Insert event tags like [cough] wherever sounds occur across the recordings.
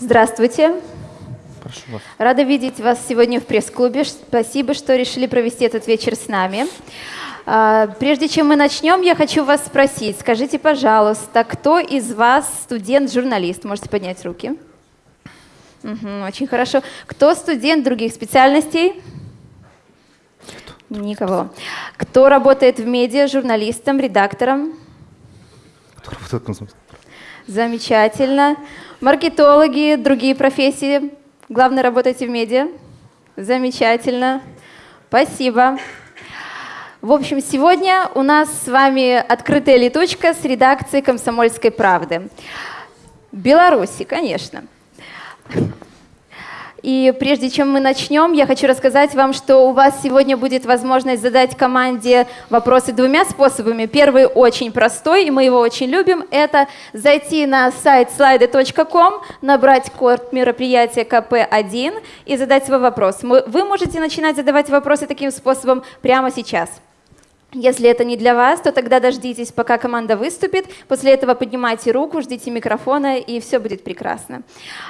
Здравствуйте. Прошу вас. Рада видеть вас сегодня в пресс-клубе. Спасибо, что решили провести этот вечер с нами. А, Прежде чем мы начнем, я хочу вас спросить, скажите, пожалуйста, кто из вас студент-журналист? Можете поднять руки. Мгм, очень хорошо. Кто студент других специальностей? Никого. Кто работает в медиа, журналистом, редактором? Кто работает в Замечательно. Маркетологи, другие профессии. Главное, работаете в медиа. Замечательно. Спасибо. В общем, сегодня у нас с вами открытая летучка с редакцией «Комсомольской правды». Беларуси, конечно. И прежде чем мы начнем, я хочу рассказать вам, что у вас сегодня будет возможность задать команде вопросы двумя способами. Первый очень простой, и мы его очень любим, это зайти на сайт slidy.com, набрать код мероприятия КП1 и задать свой вопрос. Вы можете начинать задавать вопросы таким способом прямо сейчас. Если это не для вас, то тогда дождитесь, пока команда выступит. После этого поднимайте руку, ждите микрофона, и все будет прекрасно.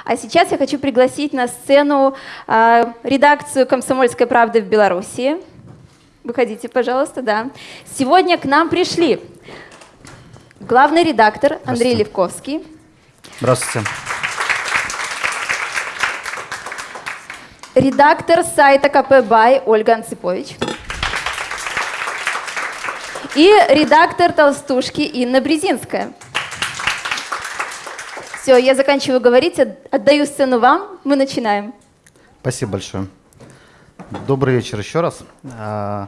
А сейчас я хочу пригласить на сцену а, редакцию «Комсомольской правды» в Беларуси. Выходите, пожалуйста, да. Сегодня к нам пришли главный редактор Андрей. Левковский, Здравствуйте. редактор сайта КП Бай Ольга Анципович и редактор «Толстушки» Инна Брезинская. Все, я заканчиваю говорить, от- отдаю сцену вам, мы начинаем. Спасибо большое. Добрый вечер еще раз. А,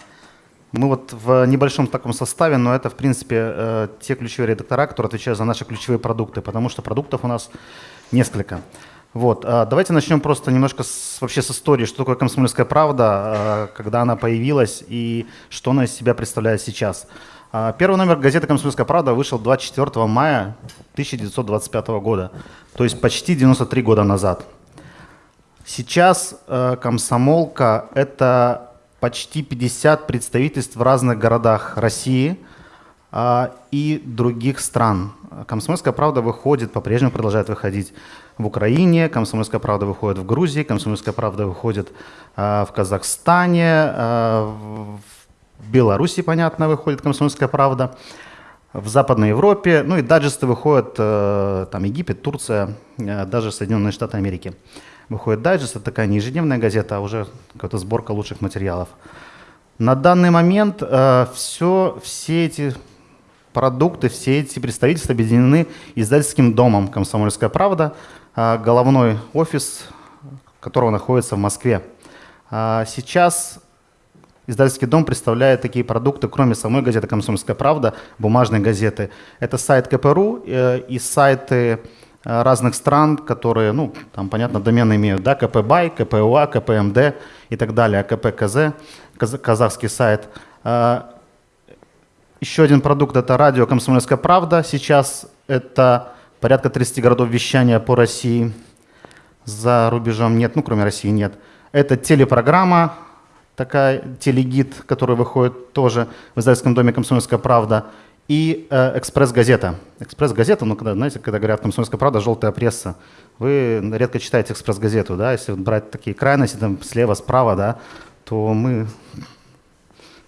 Мы вот в небольшом таком составе, но это, в принципе, э, те ключевые редактора, которые отвечают за наши ключевые продукты, потому что продуктов у нас несколько. Вот, а, давайте начнем просто немножко с, вообще с истории, что такое «Комсомольская правда», а, когда она появилась и что она из себя представляет сейчас. А, Первый номер газеты «Комсомольская правда» вышел 24 мая 1925 года, то есть почти 93 года назад. Сейчас комсомолка – это почти 50 представительств в разных городах России и других стран. Комсомольская правда выходит, по-прежнему продолжает выходить в Украине, Комсомольская правда выходит в Грузии, Комсомольская правда выходит а, в Казахстане, а, в Беларуси, понятно, выходит Комсомольская правда, в Западной Европе, ну и даджесты выходят, э, там Египет, Турция, э, даже Соединенные Штаты Америки. Выходит дайджест, это такая не ежедневная газета, а уже какая-то сборка лучших материалов. На данный момент э, все, все эти продукты, все эти представительства объединены издательским домом «Комсомольская правда», э, головной офис которого находится в Москве. А Сейчас Издательский дом представляет такие продукты, кроме самой газеты «Комсомольская правда», бумажной газеты. Это сайт КПРУ э, и сайты э, разных стран, которые, ну, там, понятно, домены имеют, да, КПБАЙ, КПУА, КПМД и так далее, КПКЗ, каз- казахский сайт. А, Еще один продукт – это радио «Комсомольская правда». Сейчас это порядка 30 городов вещания по России. За рубежом нет, ну, кроме России нет. Это телепрограмма, такая телегид, который выходит тоже в издательском доме «Комсомольская правда», и э, «Экспресс-газета». «Экспресс-газета», ну, когда, знаете, когда говорят «Комсомольская правда», «желтая пресса», вы редко читаете «Экспресс-газету», да, если брать такие крайности, там, слева, справа, да, то мы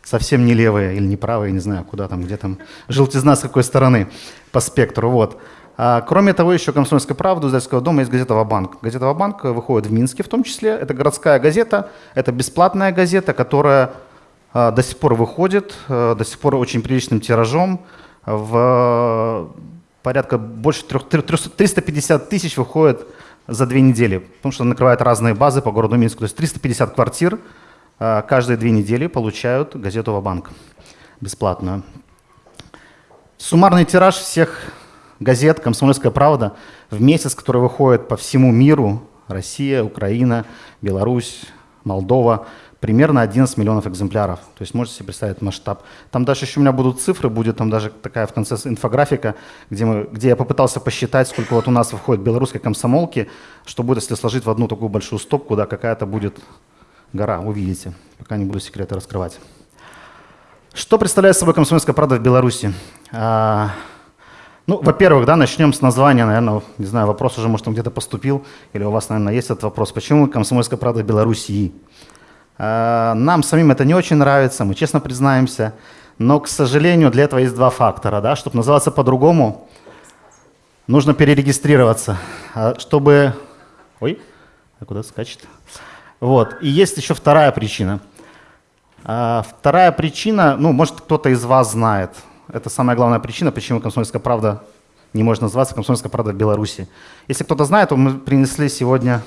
совсем не левые или не правые, не знаю, куда там, где там, желтизна с какой стороны по спектру, вот. А, кроме того, еще «Комсомольская правда» издательского дома есть газета «Ва-банк». Газета «Ва-банк» выходит в Минске в том числе. Это городская газета, это бесплатная газета, которая а, до сих пор выходит, а, до сих пор очень приличным тиражом. В порядка больше трех- трё- 350 тысяч выходит за две недели, потому что накрывает разные базы по городу Минску. То есть 350 квартир каждые две недели получают газету «Ва-банк» бесплатную. Суммарный тираж всех газет «Комсомольская правда» в месяц, который выходит по всему миру, Россия, Украина, Беларусь, Молдова, примерно 11 миллионов экземпляров. То есть можете себе представить масштаб. Там даже еще у меня будут цифры, будет там даже такая в конце инфографика, где, мы, где я попытался посчитать, сколько вот у нас выходит белорусской комсомолки, что будет, если сложить в одну такую большую стопку, да, какая-то будет гора, увидите, пока не буду секреты раскрывать. Что представляет собой комсомольская правда в Беларуси? А, Ну, во-первых, да, начнем с названия, наверное, не знаю, вопрос уже, может, он где-то поступил, или у вас, наверное, есть этот вопрос. Почему «Комсомольская правда Белоруссии»? Э, нам самим это не очень нравится, мы честно признаемся, но, к сожалению, для этого есть два фактора, да, чтобы называться по-другому, нужно перерегистрироваться, а чтобы... Ой, а куда скачет? Вот, и есть еще вторая причина. А, вторая причина, ну, может, кто-то из вас знает, это самая главная причина, почему «Комсомольская правда» не может называться «Комсомольская правда» в Беларуси. Если кто-то знает, то мы принесли сегодня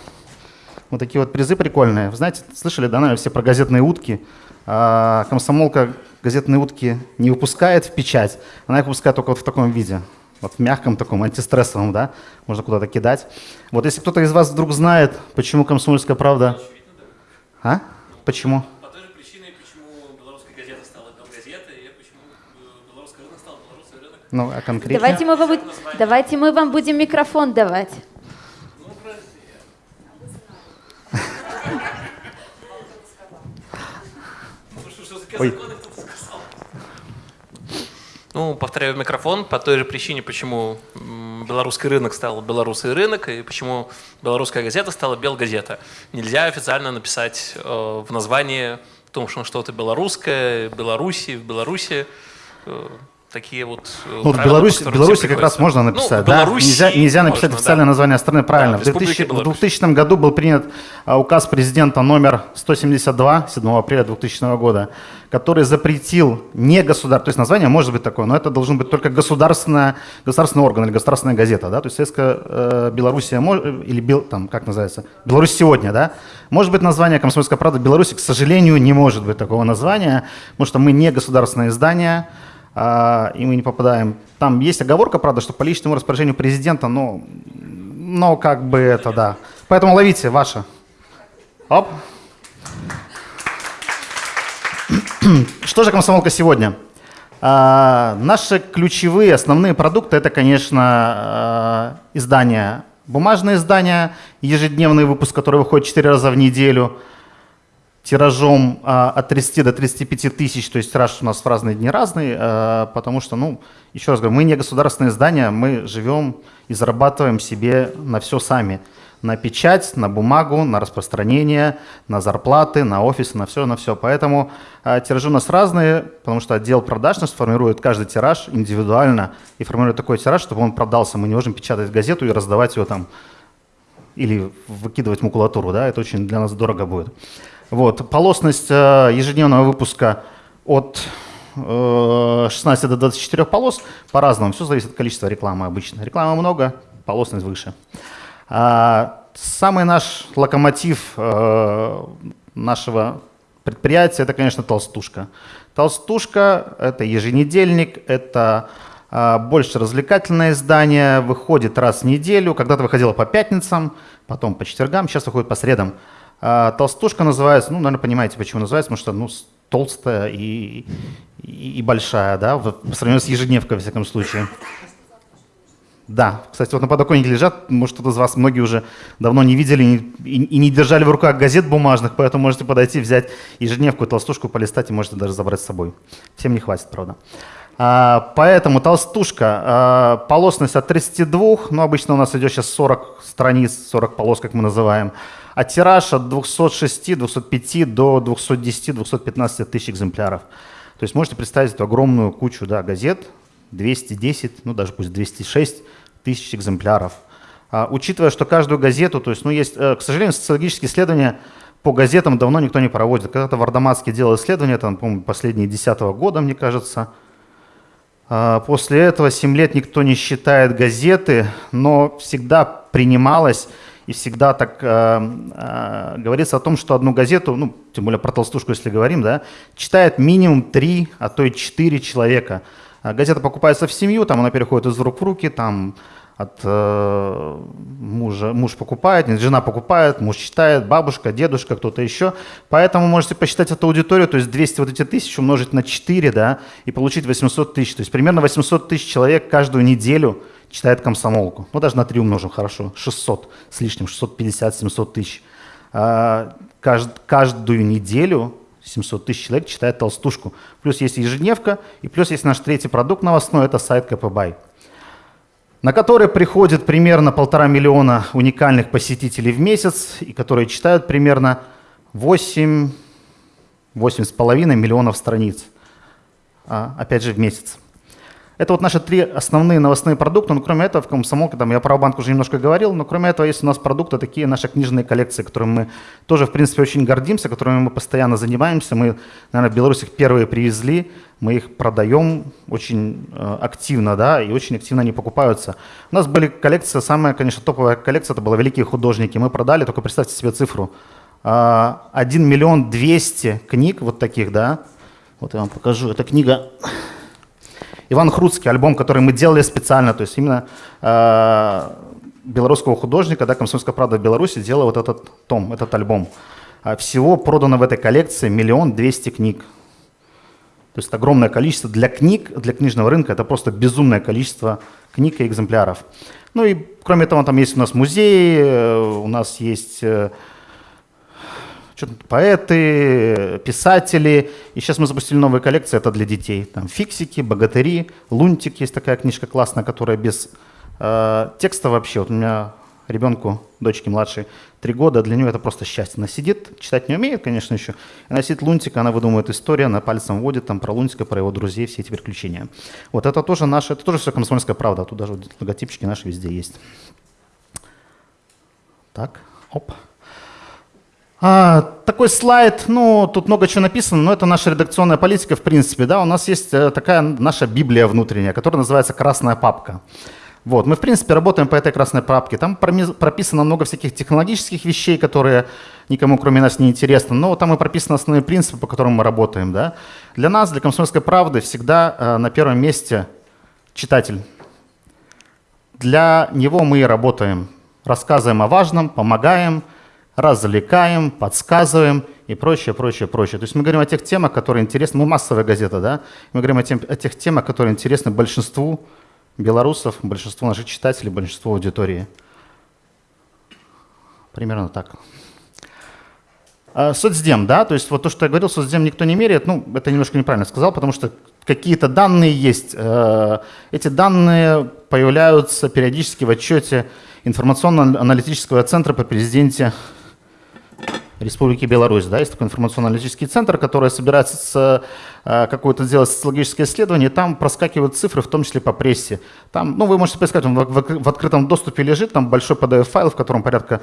вот такие вот призы прикольные. Вы знаете, слышали, да, наверное, все про газетные утки. А, комсомолка газетные утки не выпускает в печать, она их выпускает только вот в таком виде. Вот в мягком таком, антистрессовом, да, можно куда-то кидать. Вот если кто-то из вас вдруг знает, почему «Комсомольская правда»... А? Почему? Ну, а конкретно? Давайте мы, вам, давайте мы вам будем микрофон давать. Ой. Ну, повторяю микрофон по той же причине, почему белорусский рынок стал белорусский рынок и почему белорусская газета стала белгазета. Нельзя официально написать э, в названии о том, что что-то белорусское, Беларуси, в Беларуси. Э, такие вот э, ну, в Беларуси, Беларуси как раз можно написать, ну, да? Нельзя, нельзя написать можно, официальное да. название страны, правильно. Да, в, 2000, в 2000 году был принят а, указ президента номер 172, 7 апреля 2000 года, который запретил не государ, то есть название может быть такое, но это должен быть только государственная, государственный орган или государственная газета, да, то есть Советская э, Белоруссия, или Бел, там, как называется, Беларусь сегодня, да, может быть название «Комсомольская правда» Беларуси, к сожалению, не может быть такого названия, потому что мы не государственное издание, и мы не попадаем. Там есть оговорка, правда, что по личному распоряжению президента, но, но как бы это, да. Поэтому ловите, ваше. Оп. [clears throat] Что же комсомолка сегодня? А, наши ключевые, основные продукты это, конечно, а, издания, бумажные издания, ежедневный выпуск, который выходит 4 раза в неделю – тиражом а, от 30 до 35 тысяч, то есть тираж у нас в разные дни разный, а, потому что, ну, еще раз говорю, мы не государственное издание, мы живем и зарабатываем себе на все сами. На печать, на бумагу, на распространение, на зарплаты, на офис, на все, на все. Поэтому а, тиражи у нас разные, потому что отдел продаж нас формирует каждый тираж индивидуально и формирует такой тираж, чтобы он продался. Мы не можем печатать газету и раздавать ее там или выкидывать макулатуру, да, это очень для нас дорого будет. Вот. Полосность э, ежедневного выпуска от 16 э, до 24 полос по-разному. Все зависит от количества рекламы обычно. Рекламы много, полосность выше. А, самый наш локомотив э, нашего предприятия – это, конечно, толстушка. Толстушка – это еженедельник, это больше развлекательное издание, выходит раз в неделю. Когда-то выходило по пятницам, потом по четвергам, сейчас выходит по средам. А, толстушка называется, ну, наверное, понимаете, почему называется, потому что, ну, толстая и, и, и большая, да, по сравнению с ежедневкой, во всяком случае. Да, кстати, вот на подоконнике лежат, может, кто-то из вас, многие уже давно не видели и, и не держали в руках газет бумажных, поэтому можете подойти, взять ежедневку, толстушку, полистать и можете даже забрать с собой. Всем не хватит, правда. А, поэтому толстушка, а, полосность от 32, ну, обычно у нас идет сейчас 40 страниц, 40 полос, как мы называем, а тираж от 206, 205 до 210, 215 тысяч экземпляров. То есть можете представить эту огромную кучу да, газет, 210, ну даже пусть 206 тысяч экземпляров. А, учитывая, что каждую газету, то есть, ну есть, э, к сожалению, социологические исследования по газетам давно никто не проводит. Когда-то Вардаматский делал исследования, там, по-моему, последние 10 -го года, мне кажется. А, после этого 7 лет никто не считает газеты, но всегда принималось и всегда так э, э, говорится о том, что одну газету, ну, тем более про толстушку, если говорим, да, читает минимум три, а то и четыре человека. А газета покупается в семью, там она переходит из рук в руки, там от э, мужа, муж покупает, нет, жена покупает, муж читает, бабушка, дедушка, кто-то еще. Поэтому можете посчитать эту аудиторию, то есть 200 вот эти тысяч умножить на 4, да, и получить 800 тысяч. То есть примерно 800 тысяч человек каждую неделю – читает комсомолку. Ну, даже на 3 умножим, хорошо. 600 с лишним, 650-700 тысяч. А, кажд, каждую неделю 700 тысяч человек читает толстушку. Плюс есть ежедневка, и плюс есть наш третий продукт новостной, это сайт КПБай. На который приходит примерно полтора миллиона уникальных посетителей в месяц, и которые читают примерно 8, 8,5 миллионов страниц, а, опять же, в месяц. Это вот наши три основные новостные продукта, но кроме этого в Комсомолке, там я про банк уже немножко говорил, но кроме этого есть у нас продукты, такие наши книжные коллекции, которыми мы тоже, в принципе, очень гордимся, которыми мы постоянно занимаемся. Мы, наверное, в Беларуси их первые привезли, мы их продаем очень э, активно, да, и очень активно они покупаются. У нас были коллекции, самая, конечно, топовая коллекция, это была «Великие художники». Мы продали, только представьте себе цифру, э, 1 миллион 200 книг вот таких, да, вот я вам покажу, эта книга Иван Хруцкий, альбом, который мы делали специально, то есть именно э, белорусского художника, да, «Комсомольская правда» в Беларуси делала вот этот том, этот альбом. А всего продано в этой коллекции миллион двести книг. То есть огромное количество для книг, для книжного рынка, это просто безумное количество книг и экземпляров. Ну и кроме того, там есть у нас музей, э, у нас есть э, поэты, писатели. И сейчас мы запустили новые коллекции, это для детей. Там фиксики, богатыри, лунтик есть такая книжка классная, которая без э, текста вообще. Вот у меня ребенку, дочке младшей, три года, для нее это просто счастье. Она сидит, читать не умеет, конечно, еще. Она сидит лунтик, она выдумывает историю, она пальцем вводит там про лунтика, про его друзей, все эти приключения. Вот это тоже наше, это тоже все комсомольская правда. Тут даже логотипчики наши везде есть. Так, оп. А, такой слайд, ну, тут много чего написано, но это наша редакционная политика, в принципе, да, у нас есть э, такая наша Библия внутренняя, которая называется «Красная папка». Вот, мы, в принципе, работаем по этой красной папке. Там прописано много всяких технологических вещей, которые никому, кроме нас, не интересны, но там и прописаны основные принципы, по которым мы работаем, да. Для нас, для «Комсомольской правды» всегда э, на первом месте читатель. Для него мы и работаем. Рассказываем о важном, помогаем – развлекаем, подсказываем и прочее, прочее, прочее. То есть мы говорим о тех темах, которые интересны, мы массовая газета, да, мы говорим о, тем, о тех темах, которые интересны большинству белорусов, большинству наших читателей, большинству аудитории. Примерно так. А, соцдем, да, то есть вот то, что я говорил, соцдем никто не меряет, ну, это немножко неправильно сказал, потому что какие-то данные есть. Э, эти данные появляются периодически в отчете информационно-аналитического центра по президенте Республики Беларусь. Да, есть такой информационно-аналитический центр, который собирается с, э, какое-то сделать социологическое исследование, и там проскакивают цифры, в том числе по прессе. Там, ну, вы можете поискать, он в, в, в открытом доступе лежит, там большой PDF-файл, в котором порядка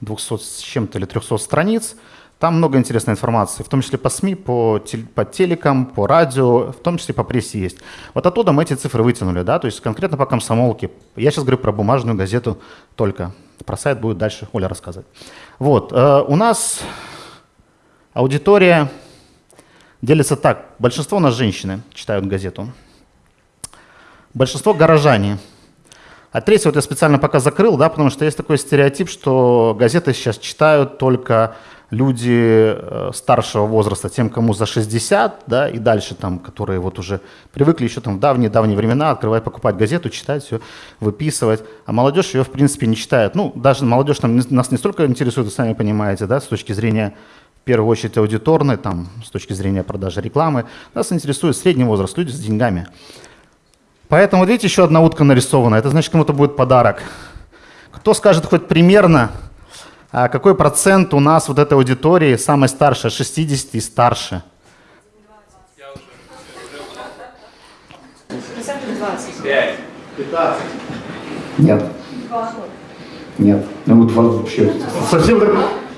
200 с чем-то или 300 страниц. Там много интересной информации, в том числе по СМИ, по, тел, по телекам, по радио, в том числе по прессе есть. Вот оттуда мы эти цифры вытянули, да, то есть конкретно по комсомолке. Я сейчас говорю про бумажную газету только. Про сайт будет дальше Оля рассказывать. Вот, э, у нас аудитория делится так. Большинство у нас женщины читают газету. Большинство горожане. А третье вот я специально пока закрыл, да, потому что есть такой стереотип, что газеты сейчас читают только люди э, старшего возраста, тем, кому за 60, да, и дальше там, которые вот уже привыкли еще там в давние-давние времена открывать, покупать газету, читать все, выписывать, а молодежь ее, в принципе, не читает. Ну, даже молодежь там, нас не столько интересует, вы сами понимаете, да, с точки зрения в первую очередь аудиторной, там, с точки зрения продажи рекламы, нас интересует средний возраст, люди с деньгами. Поэтому, видите, еще одна утка нарисована, это значит, кому-то будет подарок. Кто скажет хоть примерно, какой процент у нас вот этой аудитории самой старшей, 60 и старше? Нет. Нет. Ну вот вообще совсем так,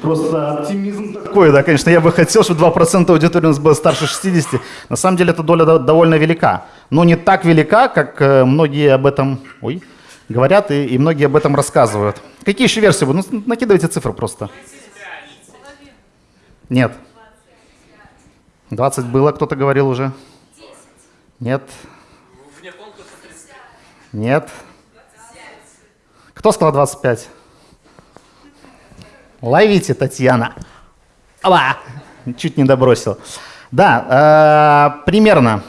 просто оптимизм такой, да, конечно, я бы хотел, чтобы 2% аудитории у нас было старше 60. На самом деле эта доля довольно велика, но не так велика, как э, многие об этом... Ой, говорят, и, и многие об этом рассказывают. Какие еще версии будут? Ну, накидывайте цифры просто. Нет. 20 было, кто-то говорил уже? Нет. Нет. Кто сказал 25? Ловите, Татьяна. Ала! Чуть не добросил. Да, э, примерно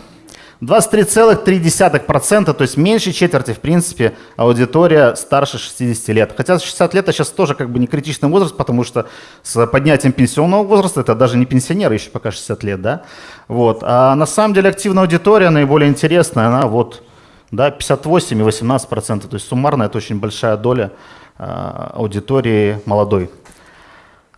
23,3%, то есть меньше четверти, в принципе, аудитория старше 60 лет. Хотя 60 лет это сейчас тоже как бы не критичный возраст, потому что с поднятием пенсионного возраста это даже не пенсионеры еще пока 60 лет, да. Вот. А на самом деле активная аудитория, наиболее интересная, она вот да, 58 и 18 процентов. То есть суммарно это очень большая доля э, аудитории молодой.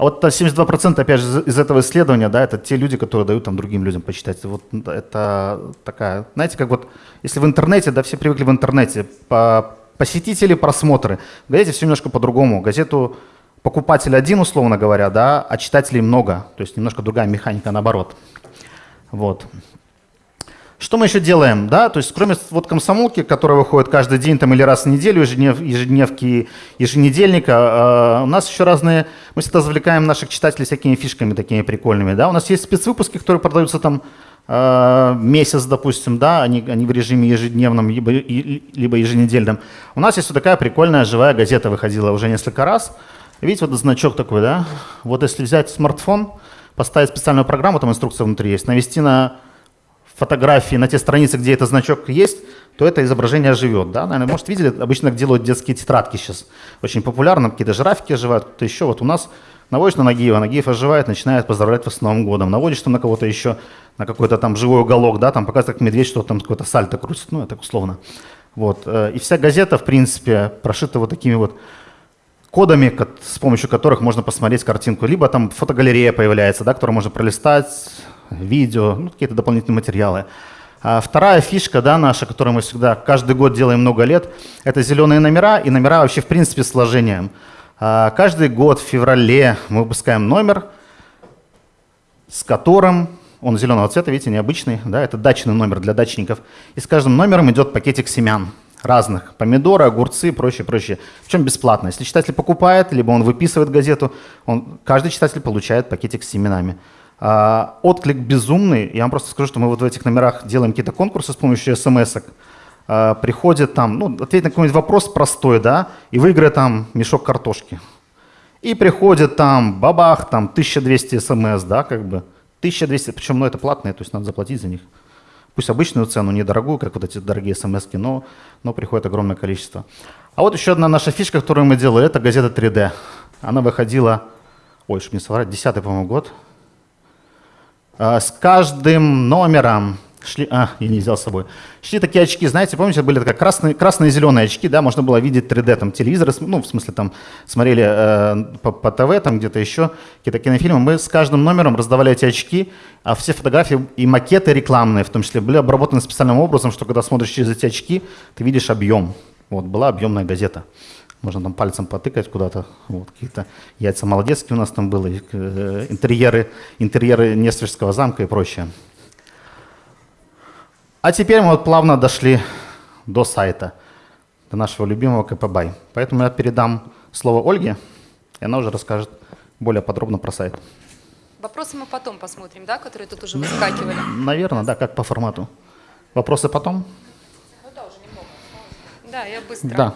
А вот 72 процента, опять же, из этого исследования, да, это те люди, которые дают там другим людям почитать. Вот это такая, знаете, как вот, если в интернете, да, все привыкли в интернете, по посетители, просмотры. В газете все немножко по-другому. Газету покупатель один, условно говоря, да, а читателей много. То есть немножко другая механика наоборот. Вот. Что мы еще делаем, да, то есть кроме вот комсомолки, которая выходит каждый день там или раз в неделю, ежеднев, ежедневки, еженедельника, э, у нас еще разные, мы всегда завлекаем наших читателей всякими фишками такими прикольными, да, у нас есть спецвыпуски, которые продаются там э, месяц, допустим, да, они, они в режиме ежедневном, либо, либо еженедельном. У нас есть вот такая прикольная живая газета выходила уже несколько раз, видите, вот значок такой, да, вот если взять смартфон, поставить специальную программу, там инструкция внутри есть, навести на фотографии на те страницы, где этот значок есть, то это изображение живет. Да? Наверное, может, видели, обычно делают детские тетрадки сейчас. Очень популярно, какие-то жирафики оживают, кто-то еще. Вот у нас наводишь на Нагиева, Нагиев оживает, начинает поздравлять вас с Новым годом. Наводишь там на кого-то еще, на какой-то там живой уголок, да, там показывает, как медведь что-то там какой-то сальто крутит, ну, это условно. Вот. Э, и вся газета, в принципе, прошита вот такими вот кодами, с помощью которых можно посмотреть картинку. Либо там фотогалерея появляется, да, которую можно пролистать, видео, ну, какие-то дополнительные материалы. А вторая фишка да, наша, которую мы всегда каждый год делаем много лет, это зеленые номера и номера вообще в принципе сложением. А каждый год в феврале мы выпускаем номер, с которым, он зеленого цвета, видите, необычный, да, это дачный номер для дачников. И с каждым номером идет пакетик семян разных, помидоры, огурцы прочее, прочее. Причем бесплатно. Если читатель покупает, либо он выписывает газету, он, каждый читатель получает пакетик с семенами. А, отклик безумный. Я вам просто скажу, что мы вот в этих номерах делаем какие-то конкурсы с помощью смс-ок. А, приходит там, ну, ответить на какой-нибудь вопрос простой, да, и выиграет там мешок картошки. И приходит там, бабах, там 1200 смс, да, как бы. 1200, причем, ну, это платные, то есть надо заплатить за них. Пусть обычную цену, недорогую, как вот эти дорогие смс но, но приходит огромное количество. А вот еще одна наша фишка, которую мы делали, это газета 3D. Она выходила, ой, что мне соврать, 10 по-моему, год, с каждым номером шли, а, я не взял с собой, шли такие очки, знаете, помните, были такие красные, красные зеленые очки, да, можно было видеть 3D, там, телевизоры, ну, в смысле, там, смотрели э, по, по ТВ, там, где-то еще, какие-то кинофильмы, мы с каждым номером раздавали эти очки, а все фотографии и макеты рекламные, в том числе, были обработаны специальным образом, что когда смотришь через эти очки, ты видишь объем. Вот, была объемная газета. Можно там пальцем потыкать куда-то. Вот, какие-то яйца молодецкие у нас там были, э, интерьеры, интерьеры Несвежского замка и прочее. А теперь мы вот плавно дошли до сайта, до нашего любимого КПБай. Поэтому я передам слово Ольге, и она уже расскажет более подробно про сайт. Вопросы мы потом посмотрим, да, которые тут уже выскакивали? Наверное, да, как по формату. Вопросы потом? Ну да, уже немного. Да, я быстро. Да.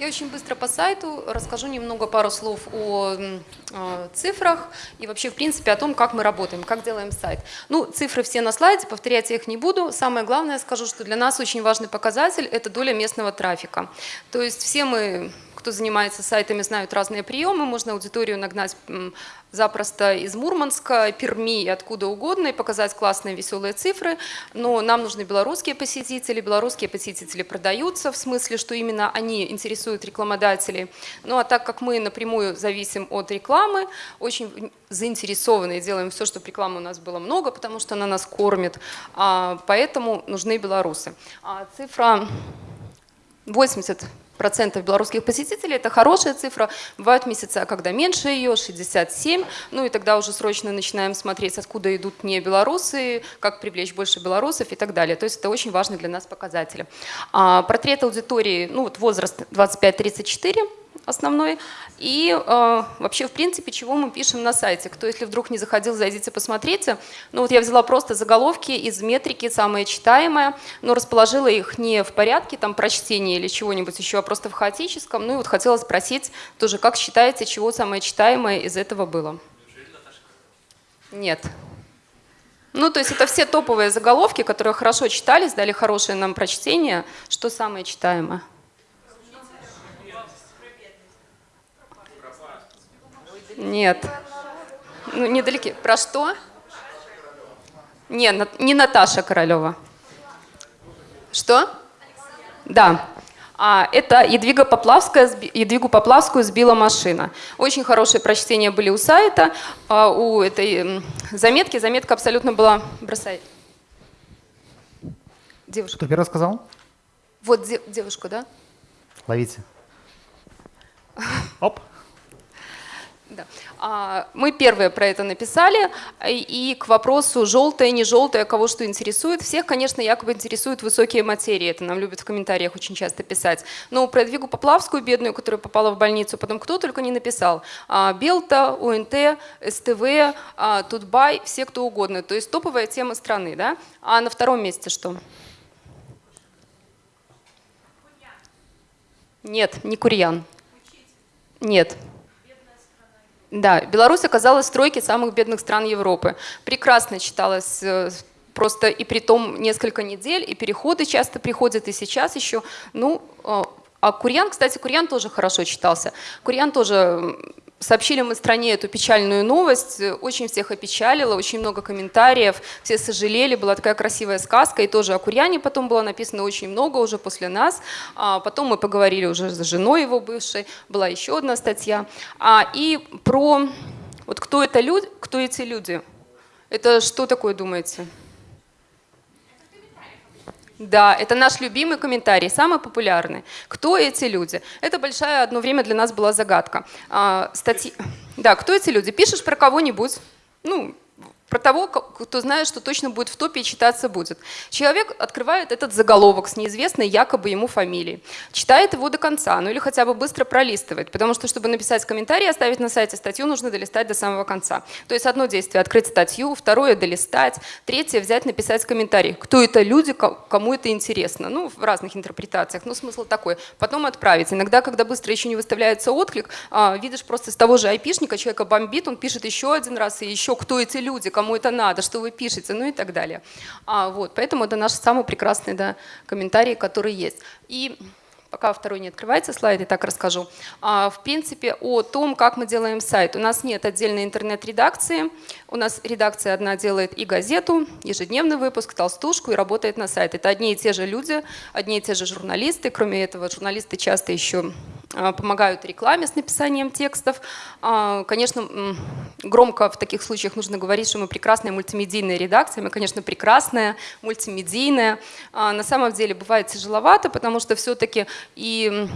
Я очень быстро по сайту расскажу немного пару слов о э, цифрах и вообще, в принципе, о том, как мы работаем, как делаем сайт. Ну, цифры все на слайде, повторять я их не буду. Самое главное скажу, что для нас очень важный показатель – это доля местного трафика. То есть все мы кто занимается сайтами, знают разные приемы. Можно аудиторию нагнать запросто из Мурманска, Перми и откуда угодно и показать классные веселые цифры. Но нам нужны белорусские посетители. Белорусские посетители продаются, в смысле, что именно они интересуют рекламодателей. Ну а так как мы напрямую зависим от рекламы, очень заинтересованы и делаем все, чтобы рекламы у нас было много, потому что она нас кормит. А, поэтому нужны белорусы. А цифра 80 процентов белорусских посетителей. Это хорошая цифра. Бывают месяца, когда меньше ее, 67. Ну и тогда уже срочно начинаем смотреть, откуда идут не белорусы, как привлечь больше белорусов и так далее. То есть это очень важный для нас показатель. А, портрет аудитории, ну вот возраст 25-34 основной. И э, вообще, в принципе, чего мы пишем на сайте. Кто, если вдруг не заходил, зайдите, посмотрите. Ну вот я взяла просто заголовки из метрики, самые читаемые, но расположила их не в порядке там прочтения или чего-нибудь еще, а просто в хаотическом. Ну и вот хотела спросить тоже, как считаете, чего самое читаемое из этого было? Нет. Ну, то есть это все топовые заголовки, которые хорошо читались, дали хорошее нам прочтение. Что самое читаемое? Нет. Ну, недалеки. Про что? Не, не Наташа Королева. Что? Да. А, это Едвига Поплавская, Едвигу Поплавскую сбила машина. Очень хорошие прочтения были у сайта, а, у этой заметки. Заметка абсолютно была... Бросай. Девушка. Кто первый сказал? Вот де- девушка, да? Ловите. [laughs] Оп. Да. А, Мы первые про это написали, и к вопросу желтое, не желтое, кого что интересует. Всех, конечно, якобы интересуют высокие материи, это нам любят в комментариях очень часто писать. Но про Двигу Поплавскую, бедную, которая попала в больницу, потом кто только не написал. А, Белта, УНТ, СТВ, а, Тутбай, все кто угодно. То есть топовая тема страны. Да? А на втором месте что? Нет, не Курьян. Нет. Да, Беларусь оказалась в тройке самых бедных стран Европы. Прекрасно читалось э, просто и при том несколько недель, и переходы часто приходят, и сейчас еще. Ну, э, а Курьян, кстати, Курьян тоже хорошо читался. Курьян тоже сообщили мы стране эту печальную новость, очень всех опечалило, очень много комментариев, все сожалели, была такая красивая сказка, и тоже о Курьяне потом было написано очень много уже после нас. А потом мы поговорили уже с женой его бывшей, была еще одна статья. А, и про вот кто это люди, кто эти люди? Это что такое думаете? Да, это наш любимый комментарий, самый популярный. Кто эти люди? Это большая одно время для нас была загадка. А, статьи... Да, кто эти люди? Пишешь про кого-нибудь, ну, про того, кто знает, что точно будет в топе и читаться будет. Человек открывает этот заголовок с неизвестной якобы ему фамилией, читает его до конца, ну или хотя бы быстро пролистывает, потому что, чтобы написать комментарий и оставить на сайте статью, нужно долистать до самого конца. То есть одно действие – открыть статью, второе – долистать, третье – взять, написать комментарий. Кто это люди, ко- кому это интересно? Ну, в разных интерпретациях, но смысл такой. Потом отправить. Иногда, когда быстро еще не выставляется отклик, а, видишь просто с того же айпишника, человека бомбит, он пишет еще один раз, и еще кто эти люди, кому это надо, что вы пишете, ну и так далее. А, вот, поэтому это наш самый прекрасный да, комментарий, который есть. И пока второй не открывается слайд, я так расскажу. А, в принципе, о том, как мы делаем сайт. У нас нет отдельной интернет-редакции. У нас редакция одна делает и газету, ежедневный выпуск, толстушку и работает на сайт. Это одни и те же люди, одни и те же журналисты. Кроме этого, журналисты часто еще помогают рекламе с написанием текстов. А, Конечно, громко в таких случаях нужно говорить, что мы прекрасная мультимедийная редакция. Мы, конечно, прекрасная, мультимедийная. А, На самом деле бывает тяжеловато, потому что все-таки и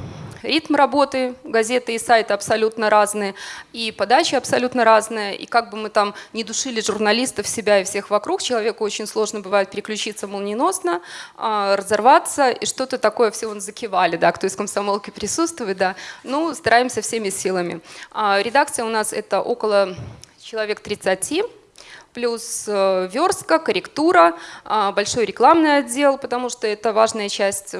ритм работы газеты и сайта абсолютно разные, и подача абсолютно разная, и как бы мы там не душили журналистов, себя и всех вокруг, человеку очень сложно бывает переключиться молниеносно, а, разорваться, и что-то такое все вон закивали, да, кто из комсомолки присутствует, да, ну, стараемся всеми силами. А, Редакция у нас это около человек 30, плюс э, верстка, корректура, а, большой рекламный отдел, потому что это важная часть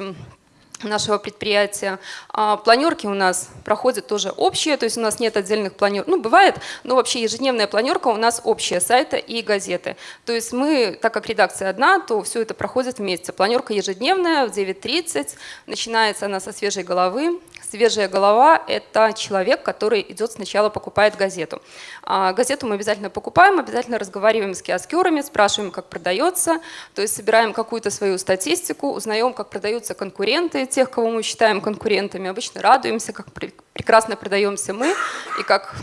нашего предприятия. А, Планерки у нас проходят тоже общие, то есть у нас нет отдельных планерок. Ну, бывает, но вообще ежедневная планерка у нас общая сайта и газеты. То есть мы, так как редакция одна, то все это проходит вместе. Планерка ежедневная в 9.30, начинается она со свежей головы. Свежая голова – это человек, который идет сначала покупает газету. А газету мы обязательно покупаем, обязательно разговариваем с киоскерами, спрашиваем, как продается, то есть собираем какую-то свою статистику, узнаем, как продаются конкуренты, тех, кого мы считаем конкурентами. Обычно радуемся, как пре- прекрасно продаемся мы и как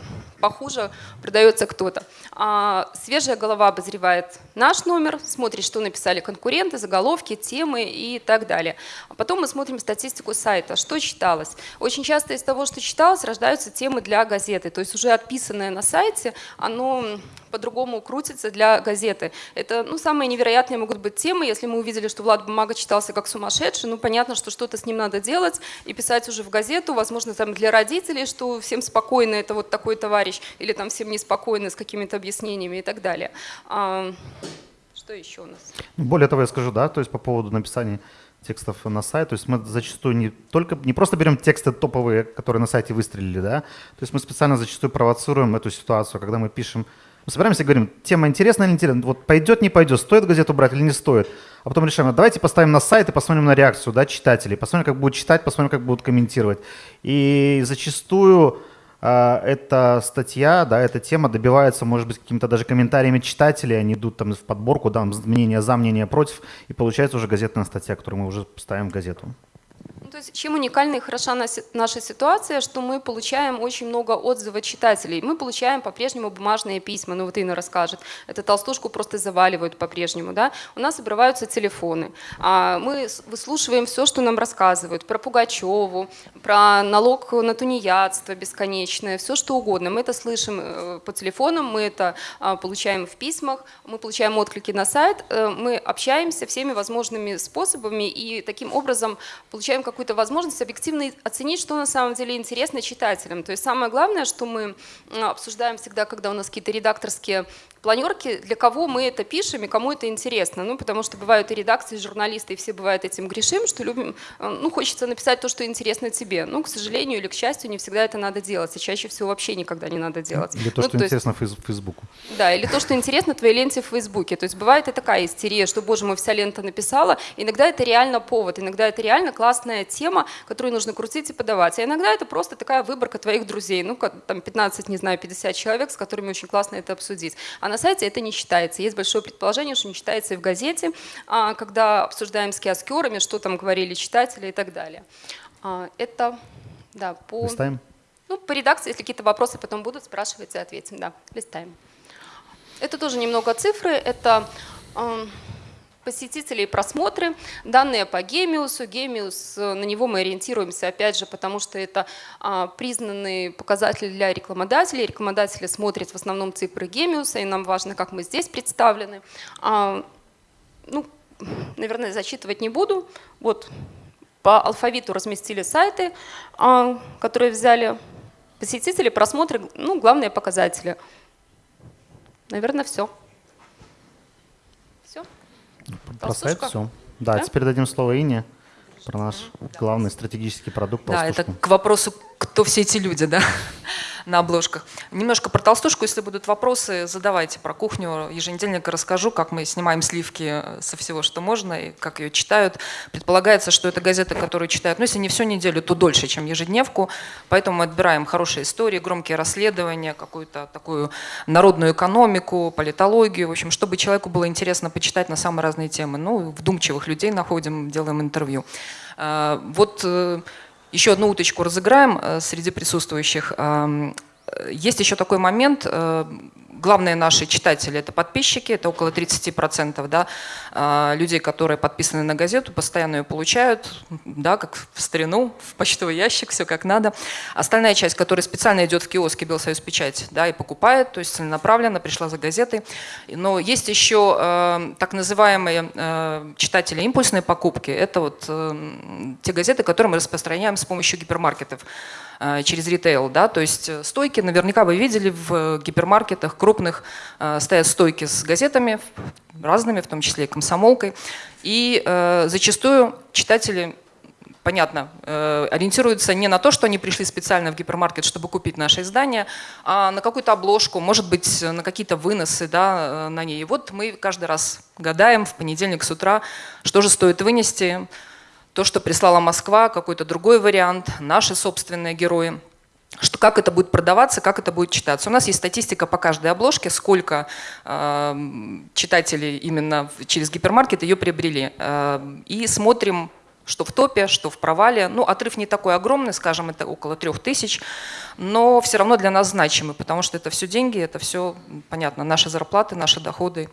похуже продается кто-то. А свежая голова обозревает наш номер, смотрит, что написали конкуренты, заголовки, темы и так далее. А потом мы смотрим статистику сайта, что читалось. Очень часто из того, что читалось, рождаются темы для газеты. То есть уже отписанное на сайте, оно по-другому крутится для газеты. Это ну, самые невероятные могут быть темы. Если мы увидели, что Влад Бумага читался как сумасшедший, ну понятно, что что-то с ним надо делать и писать уже в газету, возможно, там для родителей, что всем спокойно, это вот такой товарищ, или там всем неспокойно с какими-то объяснениями и так далее. А, что еще у нас? Более того, я скажу, да, то есть по поводу написания текстов на сайт, то есть мы зачастую не только, не просто берем тексты топовые, которые на сайте выстрелили, да, то есть мы специально зачастую провоцируем эту ситуацию, когда мы пишем, мы собираемся и говорим, тема интересна или интересна, вот пойдет, не пойдет, стоит газету брать или не стоит, а потом решаем, а давайте поставим на сайт и посмотрим на реакцию, да, читателей, посмотрим, как будут читать, посмотрим, как будут комментировать. И зачастую а, эта статья, да, эта тема добивается, может быть, какими-то даже комментариями читателей, они идут там в подборку, да, мнение за, мнение против, и получается уже газетная статья, которую мы уже ставим в газету. То есть чем уникальна и хороша наша ситуация, что мы получаем очень много отзывов читателей. Мы получаем по-прежнему бумажные письма, ну вот Инна расскажет. Это толстушку просто заваливают по-прежнему. Да? У нас обрываются телефоны. А мы выслушиваем все, что нам рассказывают про Пугачеву, про налог на тунеядство бесконечное, все что угодно. Мы это слышим э, по телефонам, мы это а, получаем в письмах, мы получаем отклики на сайт, э, мы общаемся всеми возможными способами и таким образом получаем какую-то возможность объективно оценить, что на самом деле интересно читателям. То есть самое главное, что мы обсуждаем всегда, когда у нас какие-то редакторские планерки, для кого мы это пишем и кому это интересно. Ну, потому что бывают и редакции, и журналисты, и все бывают этим грешим, что любим, э, ну, хочется написать то, что интересно тебе. Ну, к сожалению или к счастью, не всегда это надо делать, и чаще всего вообще никогда не надо делать. Или то, ну, что то интересно есть, Фейсбуку. Да, или то, что интересно твоей ленте в Фейсбуке. То есть бывает и такая истерия, что, боже мой, вся лента написала. Иногда это реально повод, иногда это реально классная тема, которую нужно крутить и подавать. А иногда это просто такая выборка твоих друзей, ну, там 15, не знаю, 50 человек, с которыми очень классно это обсудить. А на сайте это не считается читается. Есть большое предположение, что не читается и в газете, а, когда обсуждаем с киоскерами, что там говорили читатели и так далее. А, это да, по... Листаем? Ну, по редакции, если какие-то вопросы потом будут, спрашивайте, ответим. Да, листаем. Это тоже немного цифры. Это посетителей просмотры, данные по Гемиусу. Гемиус, э, на него мы ориентируемся, опять же, потому что это а, признанный показатель для рекламодателей. Рекламодатели смотрят в основном цифры Гемиуса, и нам важно, как мы здесь представлены. А, ну, наверное, зачитывать не буду. Вот по алфавиту разместили сайты, а, которые взяли посетители, просмотры, ну, главные показатели. Наверное, все. Про сайт все. Да, да, теперь дадим слово Ине про наш главный стратегический продукт. Да, это к вопросу, кто все эти люди, да, на обложках. Немножко про толстушку, если будут вопросы, задавайте про кухню. Еженедельник расскажу, как мы снимаем сливки со всего, что можно, и как ее читают. Предполагается, что это газета, которую читают, ну, если не всю неделю, то дольше, чем ежедневку. Поэтому мы отбираем хорошие истории, громкие расследования, какую-то такую народную экономику, политологию, в общем, чтобы человеку было интересно почитать на самые разные темы. Ну, вдумчивых людей находим, делаем интервью. А, вот э, еще одну уточку разыграем э, среди присутствующих. Э, есть еще такой момент, э, главные наши читатели – это подписчики, это около 30% да, а, людей, которые подписаны на газету, постоянно ее получают, да, как в старину, в почтовый ящик, все как надо. Остальная часть, которая специально идет в киоске Белсоюз Печать да, и покупает, то есть целенаправленно пришла за газетой. Но есть еще э, так называемые э, читатели импульсной покупки. Это вот э, те газеты, которые мы распространяем с помощью гипермаркетов. Э, через ритейл. Да? То есть э, стойки, наверняка вы видели в гипермаркетах крупных, э, стоят стойки с газетами разными, в том числе и комсомолкой. И зачастую читатели понятно, ориентируются не на то, что они пришли специально в гипермаркет, чтобы купить наше издание, а на какую-то обложку, может быть, на какие-то выносы да, на ней. И вот мы каждый раз гадаем в понедельник с утра, что же стоит вынести, то, что прислала Москва, какой-то другой вариант, наши собственные герои что как это будет продаваться, как это будет читаться. У нас есть статистика по каждой обложке, сколько э, читателей именно через гипермаркет ее приобрели. Э, и смотрим, что в топе, что в провале. Ну, отрыв не такой огромный, скажем, это около трех тысяч, но все равно для нас значимый, потому что это все деньги, это все, понятно, наши зарплаты, наши доходы.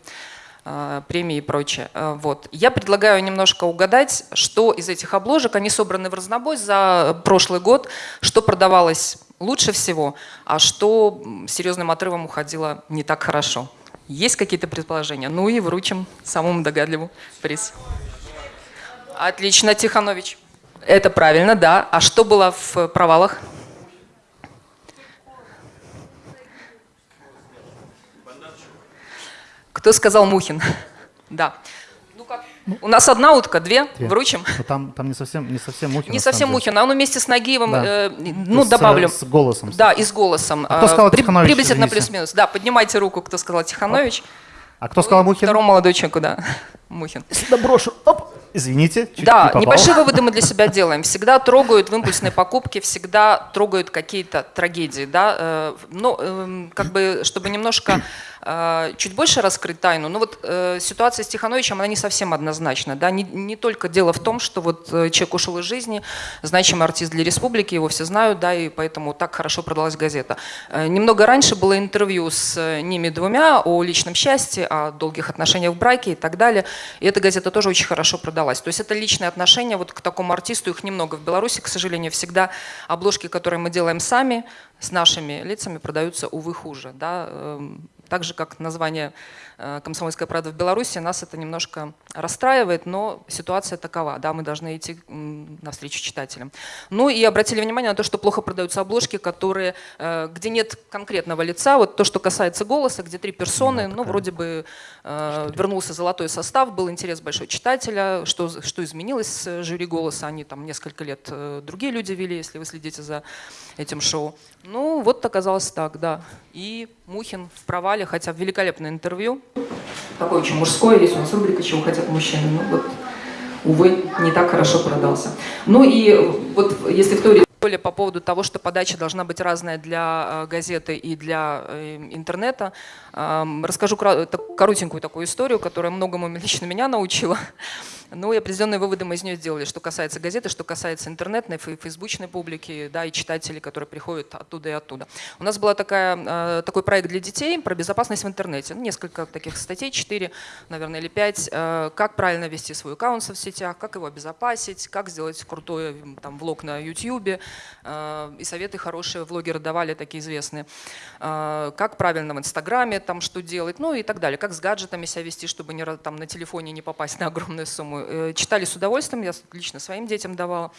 Э, премии и прочее. Э, вот. Я предлагаю немножко угадать, что из этих обложек, они собраны в разнобой за прошлый год, что продавалось лучше всего, а что серьезным отрывом уходило не так хорошо. Есть какие-то предположения? Ну и вручим самому догадливому приз. Отлично, Тиханович. Это правильно, да. А что было в провалах? Кто сказал Мухин? [laughs] Да. Ну как? У нас одна утка, две, две. вручим. Но там, там не совсем, не совсем Мухин. Не совсем Мухин, а он вместе с Нагиевым, да. э, ну, добавлю. С, с голосом. Да, и с голосом. А кто сказал При, Тиханович? Приблизительно плюс-минус. Да, поднимайте руку, кто сказал Тиханович. А кто сказал Мухин? Второму молодой человеку, да. [laughs] Мухин. Сюда брошу. Оп. Извините, чуть Да, не небольшие [laughs] выводы мы для себя делаем. Всегда трогают в импульсной покупке, всегда трогают какие-то трагедии. Да? Э, но, эм, как бы, чтобы немножко э, чуть больше раскрыть тайну. Но вот э, ситуация с Тихановичем, она не совсем однозначна. Да? Не, не только дело в том, что вот человек ушел из жизни, значимый артист для республики, его все знают, да, и поэтому так хорошо продалась газета. Немного раньше было интервью с ними двумя о личном счастье, о долгих отношениях в браке и так далее. И эта газета тоже очень хорошо продалась. То есть это личные отношения вот к такому артисту, их немного в Беларуси, к сожалению, всегда обложки, которые мы делаем сами, с нашими лицами продаются, увы, хуже. Да? Так же, как название «Комсомольская правда» в Беларуси, нас это немножко расстраивает, но ситуация такова, да, мы должны идти навстречу читателям. Ну и обратили внимание на то, что плохо продаются обложки, которые, э, где нет конкретного лица, вот то, что касается голоса, где три персоны, ну, вроде бы э, вернулся золотой состав, был интерес большой читателя, что, что изменилось с жюри голоса, они там несколько лет другие люди вели, если вы следите за этим шоу. Ну, вот оказалось так, да. И Мухин в провале, хотя великолепное интервью. Такое очень мужское, есть у нас рубрика «Чего хотят мужчины». Ну вот, увы, не так хорошо продался. Ну и вот если в теории по поводу того, что подача должна быть разная для э, газеты и для э, интернета. Расскажу коротенькую такую историю, которая многому лично меня научила. [laughs] Ну и определенные выводы мы из нее сделали, что касается газеты, что касается интернетной, фейсбучной публики, да, и читателей, которые приходят оттуда и оттуда. У нас был э, такой проект для детей про безопасность в интернете. Ну, несколько таких статей, четыре, наверное, или пять. Э, как правильно вести свой аккаунт в соцсетях, как его обезопасить, как сделать крутой там, влог на YouTube. Э, и советы хорошие влогеры давали, такие известные. Э, как правильно в Инстаграме там что делать, ну и так далее. Как с гаджетами себя вести, чтобы не, там, на телефоне не попасть на огромную сумму Э, читали с удовольствием, я лично своим детям давала.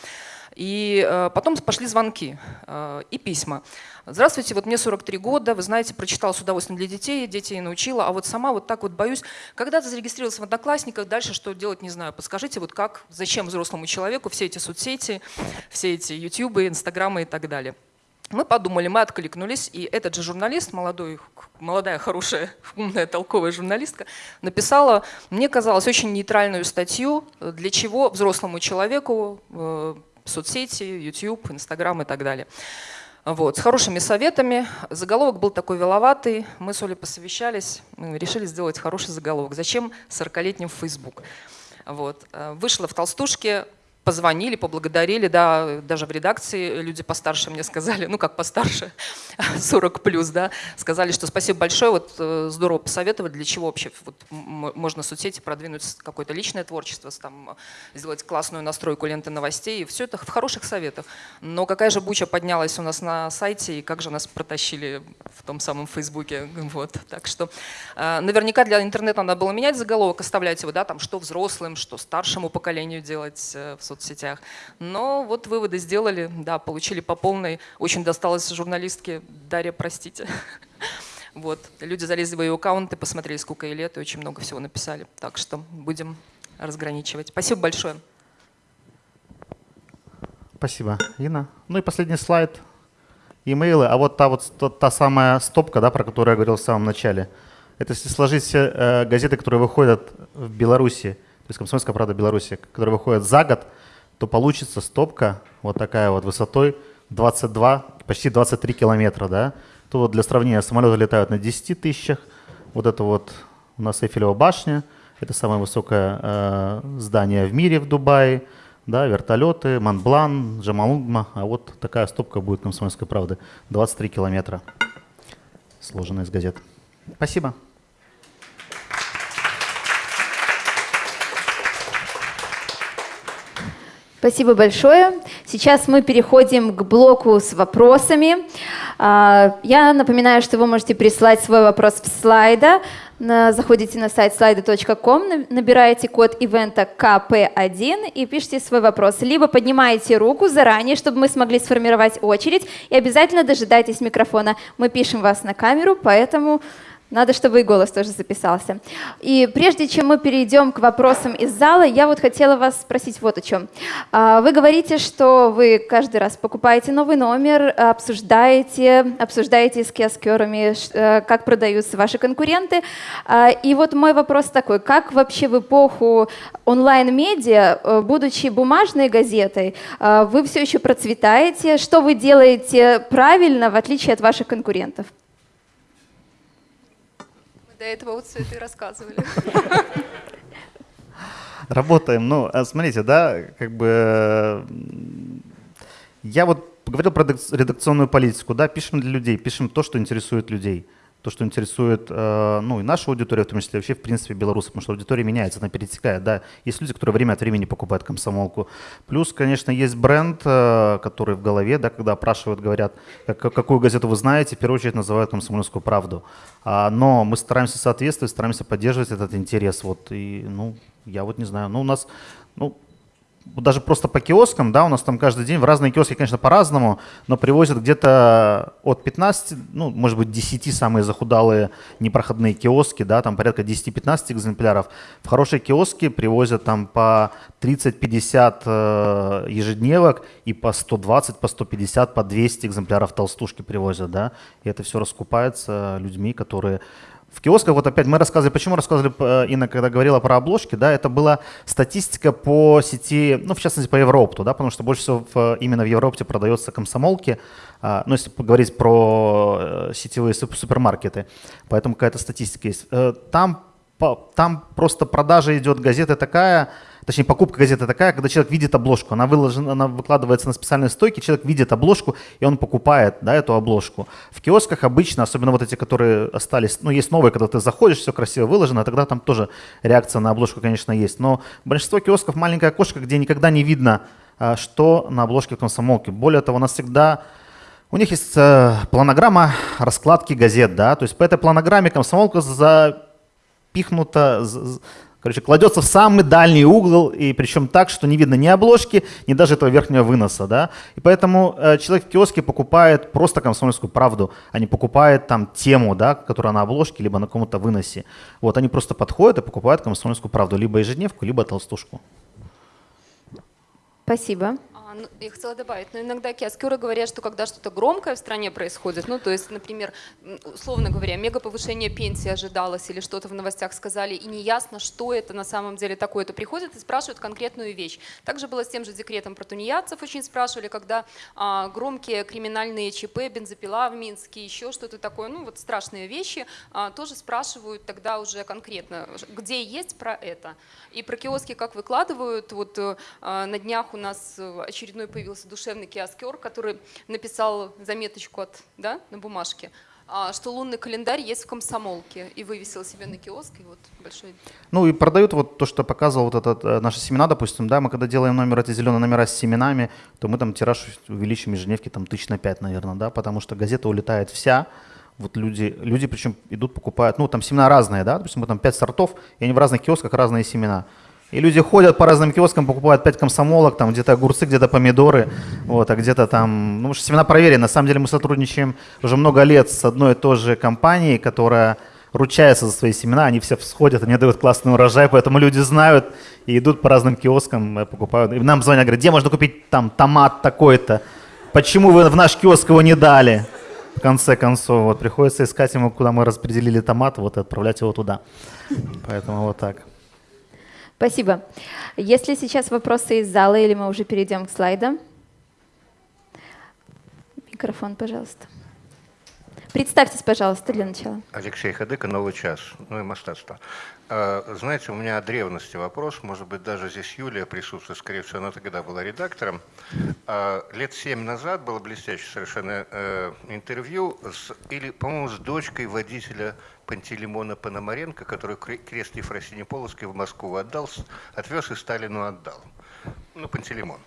И э, потом пошли звонки э, и письма. Здравствуйте, вот мне 43 года, вы знаете, прочитала с удовольствием для детей, детей научила, а вот сама вот так вот боюсь. Когда-то зарегистрировался в Одноклассниках, дальше что делать, не знаю. Подскажите, вот как, зачем взрослому человеку все эти соцсети, все эти ютубы, инстаграмы и так далее. Мы подумали, мы откликнулись, и этот же журналист, молодой, молодая, хорошая, умная, толковая журналистка, написала, мне казалось, очень нейтральную статью, для чего взрослому человеку э, соцсети, YouTube, Instagram и так далее. Вот, с хорошими советами. Заголовок был такой веловатый. Мы с Олей посовещались, решили сделать хороший заголовок. Зачем 40-летним в Facebook? Вот. Э, вышла в толстушке позвонили, поблагодарили, да, даже в редакции люди постарше мне сказали, ну как постарше, [laughs] 40 плюс, да, сказали, что спасибо большое, вот э, здорово посоветовать, для чего вообще вот, можно соцсети продвинуть какое-то личное творчество, там, сделать классную настройку ленты новостей, все это в хороших советах. Но какая же буча поднялась у нас на сайте, и как же нас протащили в том самом Фейсбуке, [laughs] вот, так что э, наверняка для интернета надо было менять заголовок, оставлять его, да, там, что взрослым, что старшему поколению делать э, в соцсетях. Но вот выводы сделали, да, получили по полной. Очень досталось журналистке Дарья, простите. [laughs] Вот. Люди залезли в ее аккаунты, посмотрели, сколько ей лет, и очень много всего написали. Так что будем разграничивать. Спасибо большое. Спасибо, Инна. Ну и последний слайд. Имейлы. А вот та вот та самая стопка, да, про которую я говорил в самом начале. Это если сложить все э, газеты, которые выходят в Беларуси, то есть «Комсомольская правда» Беларуси, которые выходят за год, то получится стопка вот такая вот высотой 22, почти 23 километра, да. То вот для сравнения самолеты летают на 10 тысячах, вот это вот у нас Эйфелева башня, это самое высокое э, здание в мире в Дубае, да, вертолеты, Монблан, Джамалунгма, а вот такая стопка будет комсомольской правды, 23 километра, сложенная из газет. Спасибо. Спасибо большое. Сейчас мы переходим к блоку с вопросами. А, я напоминаю, что вы можете прислать свой вопрос в слайда. Заходите на сайт slайды.com, набираете код ивента КП1 и пишите свой вопрос. Либо поднимаете руку заранее, чтобы мы смогли сформировать очередь, и обязательно дожидайтесь микрофона. Мы пишем вас на камеру, поэтому надо, чтобы и голос тоже записался. И прежде чем мы перейдем к вопросам из зала, я вот хотела вас спросить вот о чем. А, вы говорите, что вы каждый раз покупаете новый номер, обсуждаете, обсуждаете с киоскерами, э, как продаются ваши конкуренты. А, и вот мой вопрос такой, как вообще в эпоху онлайн-медиа, э, будучи бумажной газетой, э, вы все еще процветаете? Что вы делаете правильно, в отличие от ваших конкурентов? До этого вот все это и рассказывали. Работаем. Ну, а смотрите, да, как бы э, я вот говорил про редакционную политику, да, пишем для людей, пишем то, что интересует людей то, что интересует, э, ну, и нашу аудиторию, в том числе вообще, в принципе, белорусов, потому что аудитория меняется, она перетекает, да. Есть люди, которые время от времени покупают комсомолку. Плюс, конечно, есть бренд, э, который в голове, да, когда опрашивают, говорят, как, какую газету вы знаете, в первую очередь называют комсомольскую правду. А, но мы стараемся соответствовать, стараемся поддерживать этот интерес, вот, и, ну, я вот не знаю, ну, у нас, ну, даже просто по киоскам, да, у нас там каждый день в разные киоски, конечно, по-разному, но привозят где-то от 15, ну, может быть, 10 самые захудалые непроходные киоски, да, там порядка 10-15 экземпляров. В хорошие киоски привозят там по 30-50 э, ежедневок и по 120, по 150, по 200 экземпляров толстушки привозят, да, и это все раскупается людьми, которые в киосках, вот опять мы рассказывали, почему рассказывали, э, Инна, когда говорила про обложки, да, это была статистика по сети, ну, в частности, по Европу, да, потому что больше всего в, именно в Европе продается комсомолки, а, ну, если поговорить про э, сетевые супермаркеты, поэтому какая-то статистика есть. Э, там, там просто продажа идет газеты такая, точнее покупка газеты такая, когда человек видит обложку, она, выложена, она выкладывается на специальной стойке, человек видит обложку, и он покупает да, эту обложку. В киосках обычно, особенно вот эти, которые остались, ну есть новые, когда ты заходишь, все красиво выложено, тогда там тоже реакция на обложку, конечно, есть. Но большинство киосков маленькое окошко, где никогда не видно, а, что на обложке комсомолки. Более того, у нас всегда у них есть э, планограмма раскладки газет, да, то есть по этой планограмме комсомолка запихнута, Короче, кладется в самый дальний угол, и причем так, что не видно ни обложки, ни даже этого верхнего выноса. Да? И поэтому э, человек в киоске покупает просто комсомольскую правду, а не покупает там тему, да, которая на обложке, либо на каком-то выносе. Вот они просто подходят и покупают комсомольскую правду, либо ежедневку, либо толстушку. Спасибо. Ну, я хотела добавить, но иногда киоскеры говорят, что когда что-то громкое в стране происходит, ну, то есть, например, условно говоря, мега повышение пенсии ожидалось или что-то в новостях сказали, и неясно, что это на самом деле такое, то приходят и спрашивают конкретную вещь. Также было с тем же декретом про тунеядцев, очень спрашивали, когда а, громкие криминальные ЧП, бензопила в Минске, еще что-то такое, ну, вот страшные вещи, а, тоже спрашивают тогда уже конкретно, где есть про это. И про киоски как выкладывают, вот а, на днях у нас очередной появился душевный киоскер, который написал заметочку от, да, на бумажке, а, что лунный календарь есть в комсомолке, и вывесил себе на киоск, и вот большой... Ну и продают вот то, что показывал вот этот, э, наши семена, допустим, да, мы когда делаем номер, эти зеленые номера с семенами, то мы там тираж увеличим ежедневки там тысяч на пять, наверное, да, потому что газета улетает вся, вот люди, люди причем идут, покупают, ну там семена разные, да, допустим, мы там пять сортов, и они в разных киосках разные семена. И люди ходят по разным киоскам, покупают 5 комсомолок, там где-то огурцы, где-то помидоры, вот, а где-то там, ну, семена проверены. На самом деле мы сотрудничаем уже много лет с одной и той же компанией, которая ручается за свои семена, они все всходят, они дают классный урожай, поэтому люди знают и идут по разным киоскам, э, покупают. И нам звонят, говорят, где можно купить там томат такой-то? Почему вы в наш киоск его не дали? В конце концов, вот приходится искать ему, куда мы распределили томат, вот и отправлять его туда. Поэтому вот так. Спасибо. Если сейчас вопросы из зала или мы уже перейдем к слайдам? Микрофон, пожалуйста. Представьтесь, пожалуйста, для начала. Алексей Хадыка, «Новый час», ну и «Мастатство». Знаете, у меня от древности вопрос, может быть, даже здесь Юлия присутствует, скорее всего, она тогда была редактором. Лет семь назад было блестящее совершенно э, интервью, с, или, по-моему, с дочкой водителя Пантелеймона Пономаренко, который крест Ефросине Полоцкой в Москву отдал, отвез и Сталину отдал. Ну, Пантелеймон.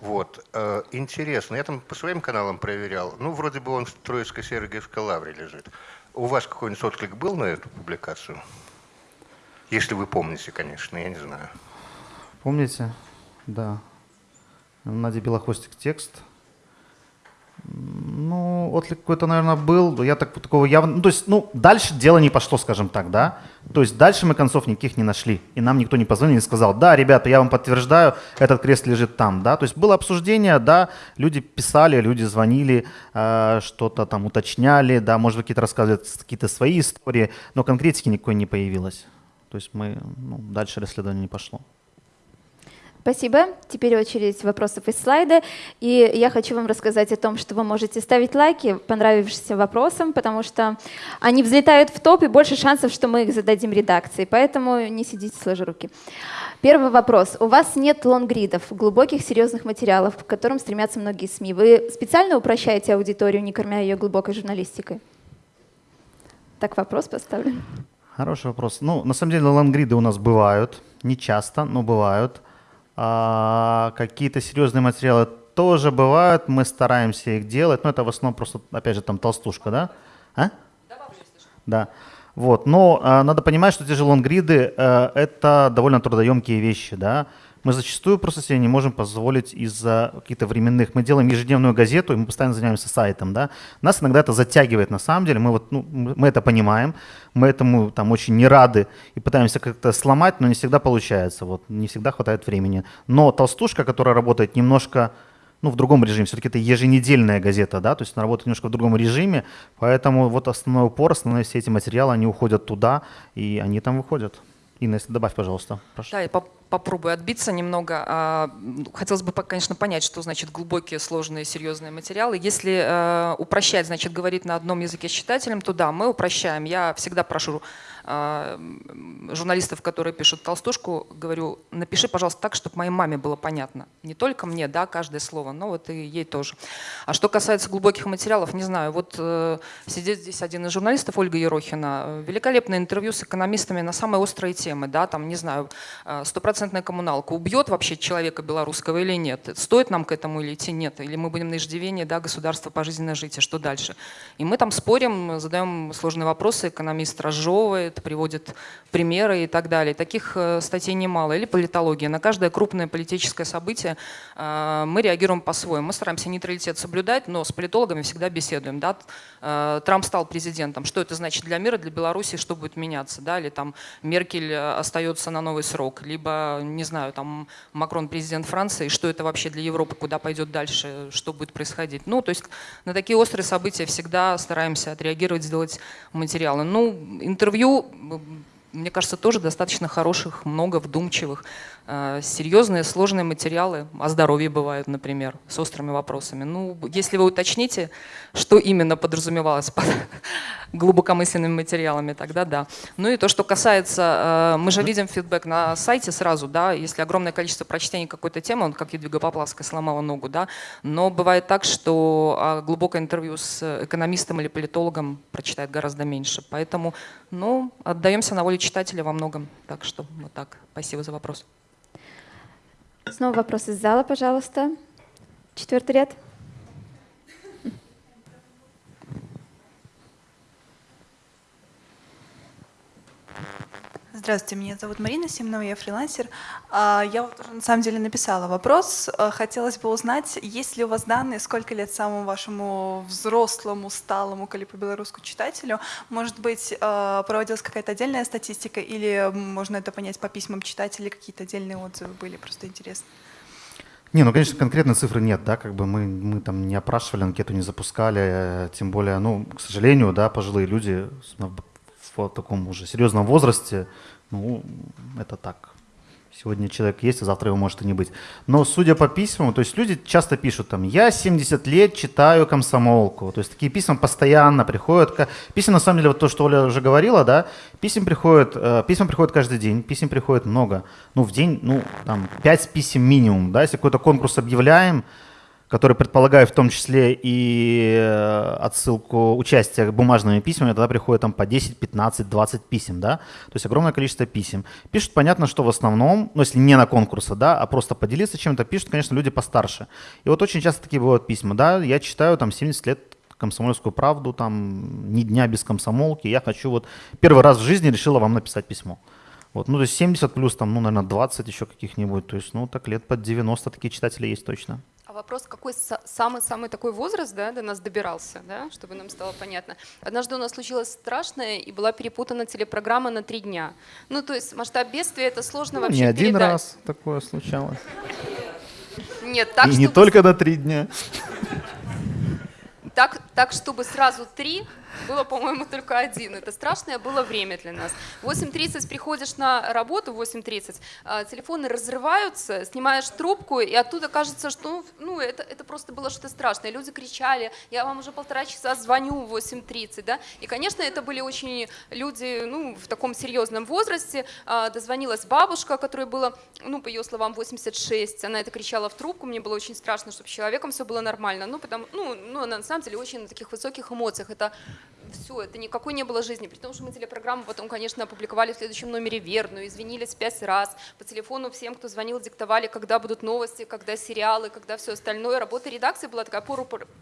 Вот. Э, интересно, я там по своим каналам проверял. Ну, вроде бы он в Троицко-Сергиевской лавре лежит. У вас какой-нибудь отклик был на эту публикацию? Если вы помните, конечно, я не знаю. Помните? Да. Надя Белохвостик текст. Ну, отклик какой-то, наверное, был. Я так, такого явно... Ну, то есть, ну, дальше дело не пошло, скажем так, да. То есть дальше мы концов никаких не нашли. И нам никто не позвонил и сказал, да, ребята, я вам подтверждаю, этот крест лежит там, да. То есть было обсуждение, да, люди писали, люди звонили, э, что-то там уточняли, да, может какие-то рассказывают какие-то свои истории, но конкретики никакой не появилось. То есть мы, ну, дальше расследование не пошло. Спасибо. Теперь очередь вопросов из слайда. И я хочу вам рассказать о том, что вы можете ставить лайки понравившимся вопросам, потому что они взлетают в топ, и больше шансов, что мы их зададим редакции. Поэтому не сидите сложа руки. Первый вопрос. У вас нет лонгридов, глубоких, серьезных материалов, к которым стремятся многие СМИ. Вы специально упрощаете аудиторию, не кормя ее глубокой журналистикой? Так вопрос поставлен. Хороший вопрос. Ну, на самом деле, лонгриды у нас бывают, не часто, но бывают. А, какие-то серьезные материалы тоже бывают, мы стараемся их делать, но это в основном просто, опять же, там толстушка, да? А? Да. Вот. Но э, надо понимать, что те же лонгриды э, это довольно трудоемкие вещи, да. Мы зачастую просто себе не можем позволить из-за каких-то временных. Мы делаем ежедневную газету, и мы постоянно занимаемся сайтом, да. Нас иногда это затягивает, на самом деле. Мы вот, ну, мы это понимаем, мы этому там очень не рады и пытаемся как-то сломать, но не всегда получается. Вот не всегда хватает времени. Но толстушка, которая работает немножко ну, в другом режиме. Все-таки это еженедельная газета, да, то есть она работает немножко в другом режиме, поэтому вот основной упор, основные все эти материалы, они уходят туда, и они там выходят. Инна, если добавь, пожалуйста. Прошу. Да, я поп попробую отбиться немного. А, хотелось бы, конечно, понять, что значит глубокие, сложные, серьезные материалы. Если э, упрощать, значит, говорить на одном языке с читателем, то да, мы упрощаем. Я всегда прошу журналистов, которые пишут толстушку, говорю, напиши, пожалуйста, так, чтобы моей маме было понятно. Не только мне, да, каждое слово, но вот и ей тоже. А что касается глубоких материалов, не знаю, вот э, сидит здесь один из журналистов, Ольга Ерохина, великолепное интервью с экономистами на самые острые темы, да, там, не знаю, э, стопроцентная коммуналка, убьет вообще человека белорусского или нет, стоит нам к этому или идти, нет, или мы будем на иждивении, да, государство пожизненно жить, и что дальше? И мы там спорим, задаем сложные вопросы, экономист разжевывает, приводит примеры и так далее. Таких э, статей немало. Или политология. На каждое крупное политическое событие э, мы реагируем по-своему. Мы стараемся нейтралитет соблюдать, но с политологами всегда беседуем. Да? Э, Трамп стал президентом. Что это значит для мира, для Беларуси, что будет меняться? Да? Или там Меркель остается на новый срок. Либо, не знаю, там Макрон президент Франции. Что это вообще для Европы, куда пойдет дальше, что будет происходить? Ну, то есть на такие острые события всегда стараемся отреагировать, сделать материалы. Ну, интервью мне кажется, тоже достаточно хороших, много вдумчивых. Э, серьезные, сложные материалы о здоровье бывают, например, с острыми вопросами. Ну, если вы уточните, что именно подразумевалось под [laughs] глубокомысленными материалами, тогда да. Ну и то, что касается, э, мы же видим фидбэк на сайте сразу, да, если огромное количество прочтений какой-то темы, он как Едвига Поплавская сломала ногу, да, но бывает так, что а, глубокое интервью с экономистом или политологом прочитает гораздо меньше. Поэтому, ну, отдаемся на волю читателя во многом. Так что вот так. Спасибо за вопрос. Снова вопрос из зала, пожалуйста. Четвертый ряд. Здравствуйте, меня зовут Марина Симонова, я фрилансер. А, я на самом деле написала вопрос. А, хотелось бы узнать, есть ли у вас данные, сколько лет самому вашему взрослому, сталому калипо-белорусскому читателю? Может быть, а, проводилась какая-то отдельная статистика или можно это понять по письмам читателей, какие-то отдельные отзывы были? Просто интересно. Не, ну, конечно, конкретной цифры нет, да, как бы мы, мы там не опрашивали, анкету не запускали, тем более, ну, к сожалению, да, пожилые люди в таком уже серьезном возрасте, ну, это так, Сегодня человек есть, а завтра его может и не быть. Но судя по письмам, то есть люди часто пишут там, я 70 лет читаю комсомолку. То есть такие письма постоянно приходят. Писем на самом деле, вот то, что Оля уже говорила, да, писем приходит, э, письма приходят каждый день, писем приходит много. Ну, в день, ну, там, 5 писем минимум, да, если какой-то конкурс объявляем, который предполагает в том числе и э, отсылку участия бумажными письмами, тогда приходит там по 10, 15, 20 писем, да, то есть огромное количество писем. Пишут, понятно, что в основном, ну если не на конкурсы, да, а просто поделиться чем-то, пишут, конечно, люди постарше. И вот очень часто такие бывают письма, да, я читаю там 70 лет комсомольскую правду, там ни дня без комсомолки, я хочу вот первый раз в жизни решила вам написать письмо. Вот, ну, то есть 70 плюс, там, ну, наверное, 20 еще каких-нибудь, то есть, ну, так лет под 90 такие читатели есть точно вопрос, какой самый-самый такой возраст да, до нас добирался, да, чтобы нам стало понятно. Однажды у нас случилось страшное, и была перепутана телепрограмма на три дня. Ну, то есть масштаб бедствия это сложно ну, вообще Не один передать. раз такое случалось. Нет, так, И не только на три дня. Так, Так, чтобы сразу три, было, по-моему, только один. Это страшное было время для нас. В 8.30 приходишь на работу, в 8.30, а, телефоны разрываются, снимаешь трубку, и оттуда кажется, что ну, это, это просто было что-то страшное. Люди кричали, я вам уже полтора часа звоню в 8.30, да, и, конечно, это были очень люди, ну, в таком серьезном возрасте. А, дозвонилась бабушка, которой было, ну, по ее словам, 86, она это кричала в трубку, мне было очень страшно, чтобы с человеком все было нормально, ну, потому, ну, ну, на самом деле очень на таких высоких эмоциях, это все, это никакой не было жизни. При том, что мы телепрограмму потом, конечно, опубликовали в следующем номере верную, извинились пять раз. По телефону всем, кто звонил, диктовали, когда будут новости, когда сериалы, когда все остальное. Работа редакции была такая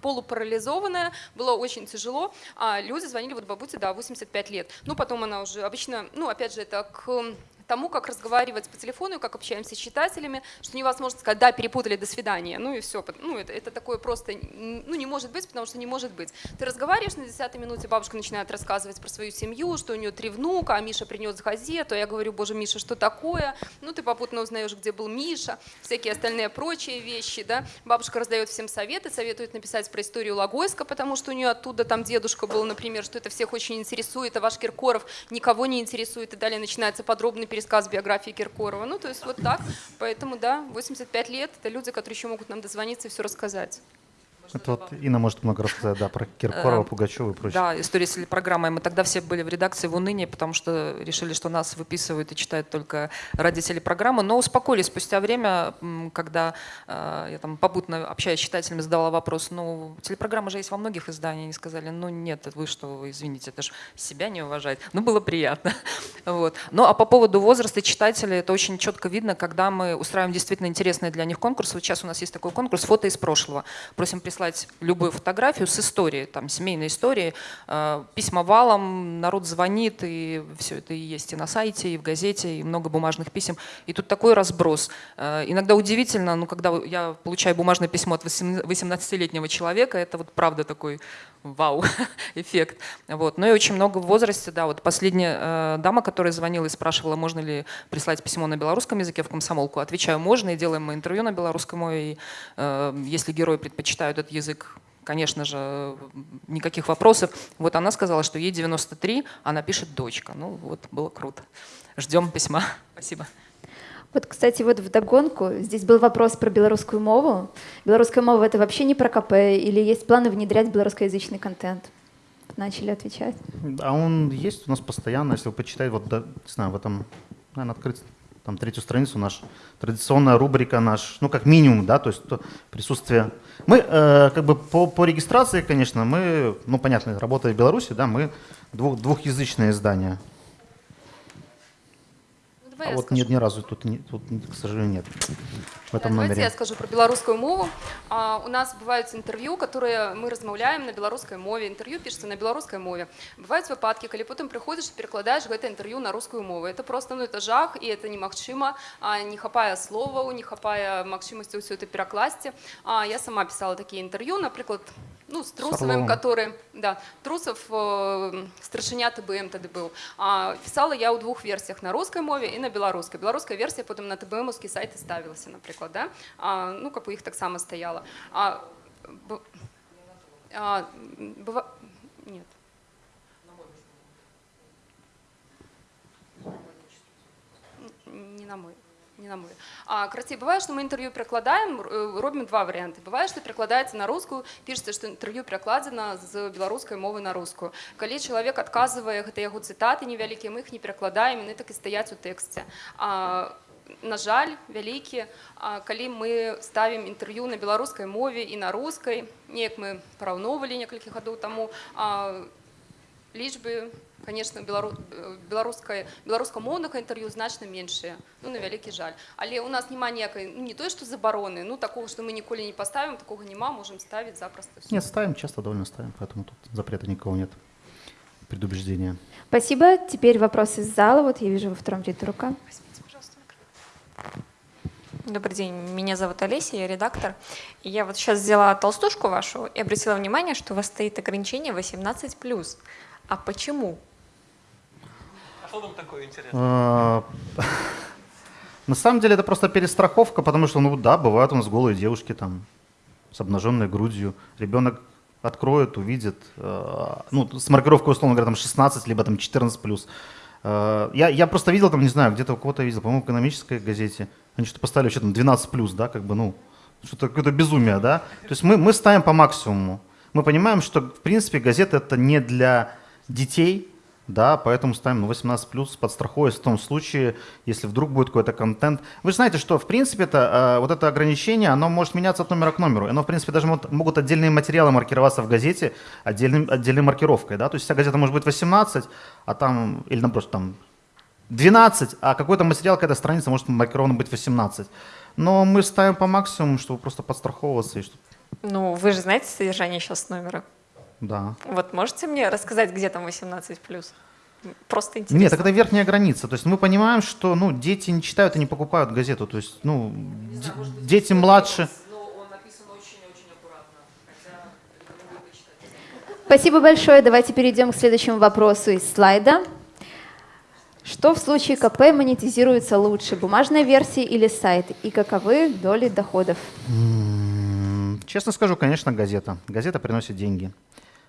полупарализованная, было очень тяжело. А люди звонили, вот бабуте, да, 85 лет. Ну, потом она уже обычно, ну, опять же, это к тому, как разговаривать по телефону, как общаемся с читателями, что невозможно сказать, да, перепутали, до свидания, ну и все. Ну, это, это такое просто, ну, не может быть, потому что не может быть. Ты разговариваешь на десятой минуте, бабушка начинает рассказывать про свою семью, что у нее три внука, а Миша принес газету, а я говорю, боже, Миша, что такое? Ну, ты попутно узнаешь, где был Миша, всякие остальные прочие вещи, да. Бабушка раздает всем советы, советует написать про историю Логойска, потому что у нее оттуда там дедушка был, например, что это всех очень интересует, а ваш Киркоров никого не интересует, и далее начинается подробный пересказ биографии Киркорова. Ну, то есть вот так. Поэтому, да, 85 лет — это люди, которые еще могут нам дозвониться и все рассказать. Это вот Инна может много рассказать, да, про Киркорова, э, Пугачева и прочее. Да, история с телепрограммой. Мы тогда все были в редакции в унынии, потому что решили, что нас выписывают и читают только ради телепрограммы. Но успокоились спустя время, когда э, я там попутно общаясь с читателями, задавала вопрос, ну, телепрограмма же есть во многих изданиях. Они сказали, ну нет, вы что, извините, это же себя не уважать. Ну, было приятно. [laughs] Вот. Ну, а по поводу возраста читателей, это очень четко видно, когда мы устраиваем действительно интересные для них конкурсы. Вот сейчас у нас есть такой конкурс «Фото из прошлого». Просим прислать прислать любую фотографию с историей, там, семейной историей, э, письма валом, народ звонит, и все это и есть и на сайте, и в газете, и много бумажных писем. И тут такой разброс. Э, иногда удивительно, ну, когда я получаю бумажное письмо от 18-летнего человека, это вот правда такой вау, [laughs] эффект. Вот. Ну и очень много в возрасте, да, вот последняя э, дама, которая звонила и спрашивала, можно ли прислать письмо на белорусском языке в комсомолку, отвечаю, можно, и делаем мы интервью на белорусском, и если герои предпочитают этот язык, конечно же, никаких вопросов. Вот она сказала, что ей 93, она пишет дочка. Ну вот, было круто. Ждем письма. [laughs] Спасибо. Вот, кстати, вот в догонку, здесь был вопрос про белорусскую мову. Белорусская мова — это вообще не про КП или есть планы внедрять белорусскоязычный контент? Начали отвечать. А он есть у нас постоянно, если вы почитаете, вот, да, не знаю, в этом, наверное, открыть там третью страницу, наш традиционная рубрика, наш, ну, как минимум, да, то есть то присутствие. Мы, э, как бы, по, по регистрации, конечно, мы, ну, понятно, работая в Беларуси, да, мы двух, двухязычное издание. Давай а вот скажу. нет, ни разу тут, не, тут, к сожалению, нет в этом Давайте номере. я скажу про белорусскую мову. А, у нас бывают интервью, которые мы размаўляем на беларускай мове. Интервью пишется на беларускай мове. Бывают выпадки, калі потым прыходзіш, перакладаеш гэта інтэрв'ю на рускую мову. Это просто ну, это жах, і это немагчыма. А, не хапае словаў, не хапае магчымасці ўсё это перакласці. А, я сама писала такие интервью, например, ну, с Трусовым, который, да, Трусов, э, старшиня ТБМ тогда был. А, писала я у двух версиях, на русской мове и на белорусской. Белорусская версия потом на ТБМовский сайт и ставилась, например, да? А, ну, как у их так само стояла. А, б, а, быва... Нет. Не на мой не на мой. А карацей бывае што мы інтэрв'ю перакладаем э, робім два варианты бывае што перакладаецца на рускую пішется што інтэрв'ю перакладзена з беларускай мовы на рускую калі чалавек адказвае гэта яго цытаты невялікія мы іх не перакладаем яны так і стаяць у тэксце а на жаль вялікі калі мы ставім інтэрв'ю на беларускай мове і на рускай неяк мы параўноўвалі некалькі гадоў таму лічбы конечно белару беларускай беларускамоўнага інтэрв'ю значна меншыя ну на вялікі жаль але у нас няма ніякай ну, не той что забароны ну такого что мы ніколі не поставим такого няма можем ставить запросто нет ставим часто довольно ставим поэтому тут запрета никого нет предубеждения спасибо теперь вопрос из зала вот я вижу во втором ряду рука Добрый день, меня зовут Олеся, я редактор. И я вот сейчас взяла толстушку вашу и обратила внимание, что у вас стоит ограничение 18+. А почему? А что там такое? А, на самом деле это просто перестраховка, потому что, ну да, бывают у нас голые девушки там с обнаженной грудью. Ребенок откроет, увидит, э, ну, с маркировкой, условно говоря, там 16, либо там 14 плюс. Э, я, я просто видел там, не знаю, где-то у кого-то видел, по-моему, в экономической газете, они что-то поставили вообще там 12 плюс, да, как бы, ну, что-то какое-то безумие, да. То есть мы, мы ставим по максимуму. Мы понимаем, что, в принципе, газета это не для детей, да, поэтому ставим 18 плюс под страхой в том случае, если вдруг будет какой-то контент. Вы же знаете, что в принципе это, э, вот это ограничение, оно может меняться от номера к номеру. Оно в принципе даже могут, отдельные материалы маркироваться в газете отдельным, отдельной маркировкой. Да? То есть вся газета может быть 18, а там, или наоборот, там 12, а какой-то материал, какая-то страница может маркирована быть 18. Но мы ставим по максимуму, чтобы просто подстраховываться. И чтобы... Ну, вы же знаете содержание сейчас номера? Да. Вот можете мне рассказать, где там 18 плюс? Просто интересно. Нет, так это верхняя граница. То есть мы понимаем, что ну, дети не читают и не покупают газету. То есть ну, дети младше. Спасибо большое. Давайте перейдем к следующему вопросу из слайда. Что в случае КП монетизируется лучше, бумажная версия или сайт? И каковы доли доходов? Честно скажу, конечно, газета. Газета приносит деньги.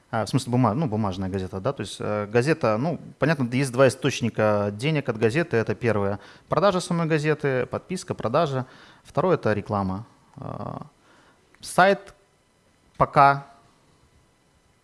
А, в смысле бумаг, ну, бумажная газета, да, то есть э, газета, ну, понятно, есть два источника денег от газеты. Это первое – продажа самой газеты, подписка, продажа. Второе – это реклама. Э, сайт пока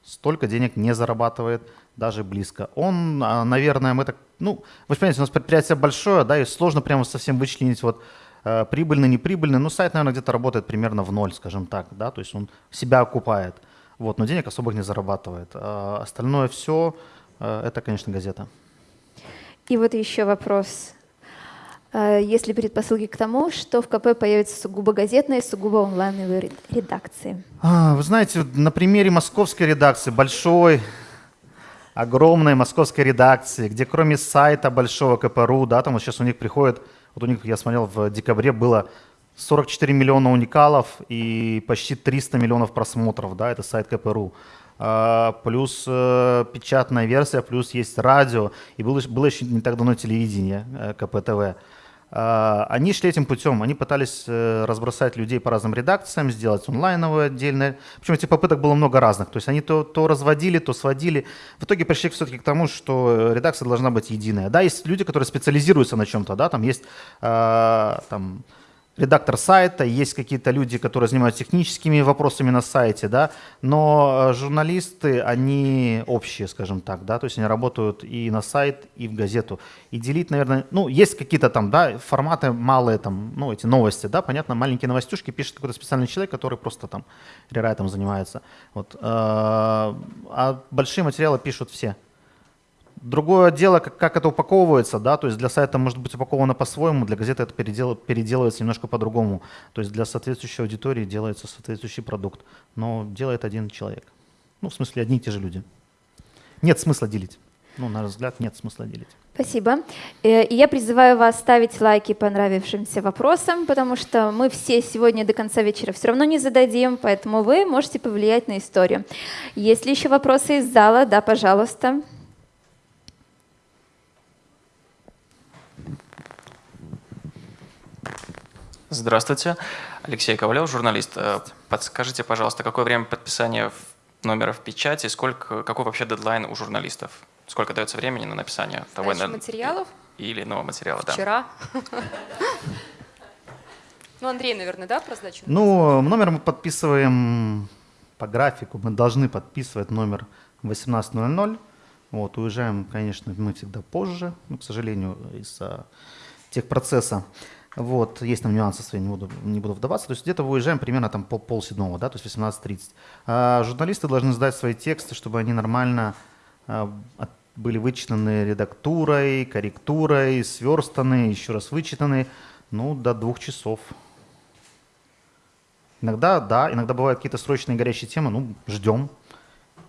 столько денег не зарабатывает, даже близко. Он, э, наверное, мы так, ну, вы понимаете, у нас предприятие большое, да, и сложно прямо совсем вычленить вот э, прибыльный, неприбыльный. Ну, сайт, наверное, где-то работает примерно в ноль, скажем так, да, то есть он себя окупает – вот, но денег особых не зарабатывает. А остальное все э, это, конечно, газета. И вот еще вопрос. А есть ли предпосылки к тому, что в КП появятся сугубо газетные, сугубо онлайновые редакции? А, вы знаете, на примере московской редакции, большой, огромной московской редакции, где кроме сайта большого КПРУ, да, там вот сейчас у них приходит, вот у них, я смотрел, в декабре было 44 миллиона уникалов и почти 300 миллионов просмотров, да, это сайт КПРУ. А, плюс э, печатная версия, плюс есть радио, и было, было еще не так давно телевидение э, КПТВ. А, они шли этим путем, они пытались э, разбросать людей по разным редакциям, сделать онлайновое отдельное. Причем этих попыток было много разных. То есть они то, то разводили, то сводили. В итоге пришли все-таки к тому, что редакция должна быть единая. Да, есть люди, которые специализируются на чем-то, да, там есть а, там, редактор сайта, есть какие-то люди, которые занимаются техническими вопросами на сайте, да, но э, журналисты, они общие, скажем так, да, то есть они работают и на сайт, и в газету. И делить, наверное, ну, есть какие-то там, да, форматы малые, там, ну, эти новости, да, понятно, маленькие новостюшки пишет какой-то специальный человек, который просто там рерайтом занимается. Вот. Э, а большие материалы пишут все. Другое дело, как, как это упаковывается, да, то есть для сайта может быть упаковано по-своему, для газеты это передел, переделывается немножко по-другому. То есть для соответствующей аудитории делается соответствующий продукт, но делает один человек. Ну, в смысле, одни и те же люди. Нет смысла делить. Ну, на наш взгляд, нет смысла делить. Спасибо. Э, и я призываю вас ставить лайки понравившимся вопросам, потому что мы все сегодня до конца вечера все равно не зададим, поэтому вы можете повлиять на историю. Есть ли еще вопросы из зала? Да, пожалуйста. Здравствуйте. Алексей Ковалев, журналист. Э, подскажите, пожалуйста, какое время подписания номера в печати, сколько, какой вообще дедлайн у журналистов? Сколько дается времени на написание того или материалов? Или нового материала, Вчера. да. Вчера. [laughs] Ну, Андрей, наверное, да, про сдачу? Ну, номер мы подписываем по графику. Мы должны подписывать номер 18.00. Вот, уезжаем, конечно, мы всегда позже, ну, к сожалению, из-за техпроцесса. Вот, есть там нюансы свои, не буду, не буду вдаваться. То есть где-то выезжаем примерно там пол, пол седьмого, да, то есть 18.30. А журналисты должны сдать свои тексты, чтобы они нормально а, были вычитаны редактурой, корректурой, сверстаны, еще раз вычитаны, ну, до двух часов. Иногда, да, иногда бывают какие-то срочные горячие темы, ну, ждем,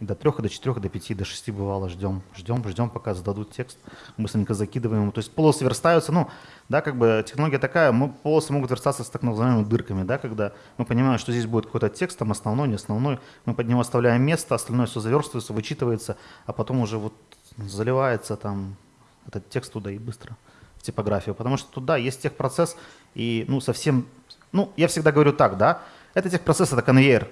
до трех, до четырех, до пяти, до шести бывало ждем, ждем, ждем, пока зададут текст, быстренько закидываем. То есть полосы верстаются, ну, да, как бы технология такая, мы, полосы могут верстаться с так называемыми дырками, да, когда мы понимаем, что здесь будет какой-то текст, там основной, не основной, мы под него оставляем место, остальное все заверстывается, вычитывается, а потом уже вот заливается там этот текст туда и быстро в типографию, потому что туда есть техпроцесс и, ну, совсем, ну, я всегда говорю так, да, это техпроцесс, это конвейер,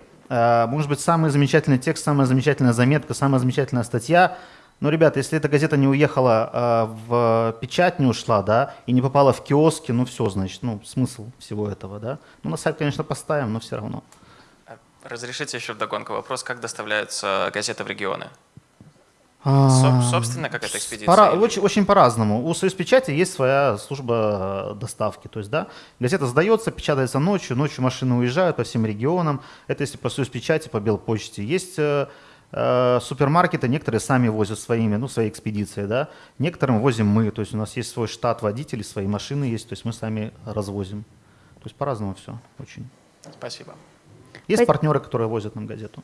может быть самый замечательный текст, самая замечательная заметка, самая замечательная статья. Но, ребята, если эта газета не уехала э, в печать, не ушла, да, и не попала в киоски, ну все, значит, ну смысл всего этого, да. Ну на сайт, конечно, поставим, но все равно. Разрешите еще вдогонку вопрос, как доставляются газеты в регионы? А, Соб- собственно, какая-то экспедиция? Пора- очень, очень по-разному. У Союз Печати есть своя служба э, доставки. То есть, да, газета сдается, печатается ночью, ночью машины уезжают по всем регионам. Это если по Союз Печати, по Белпочте. Есть э, э, супермаркеты, некоторые сами возят своими, ну, своей экспедицией, да. Некоторым возим мы. То есть у нас есть свой штат водителей, свои машины есть, то есть мы сами развозим. То есть по-разному все очень. Спасибо. Есть Пой- партнеры, которые возят нам газету.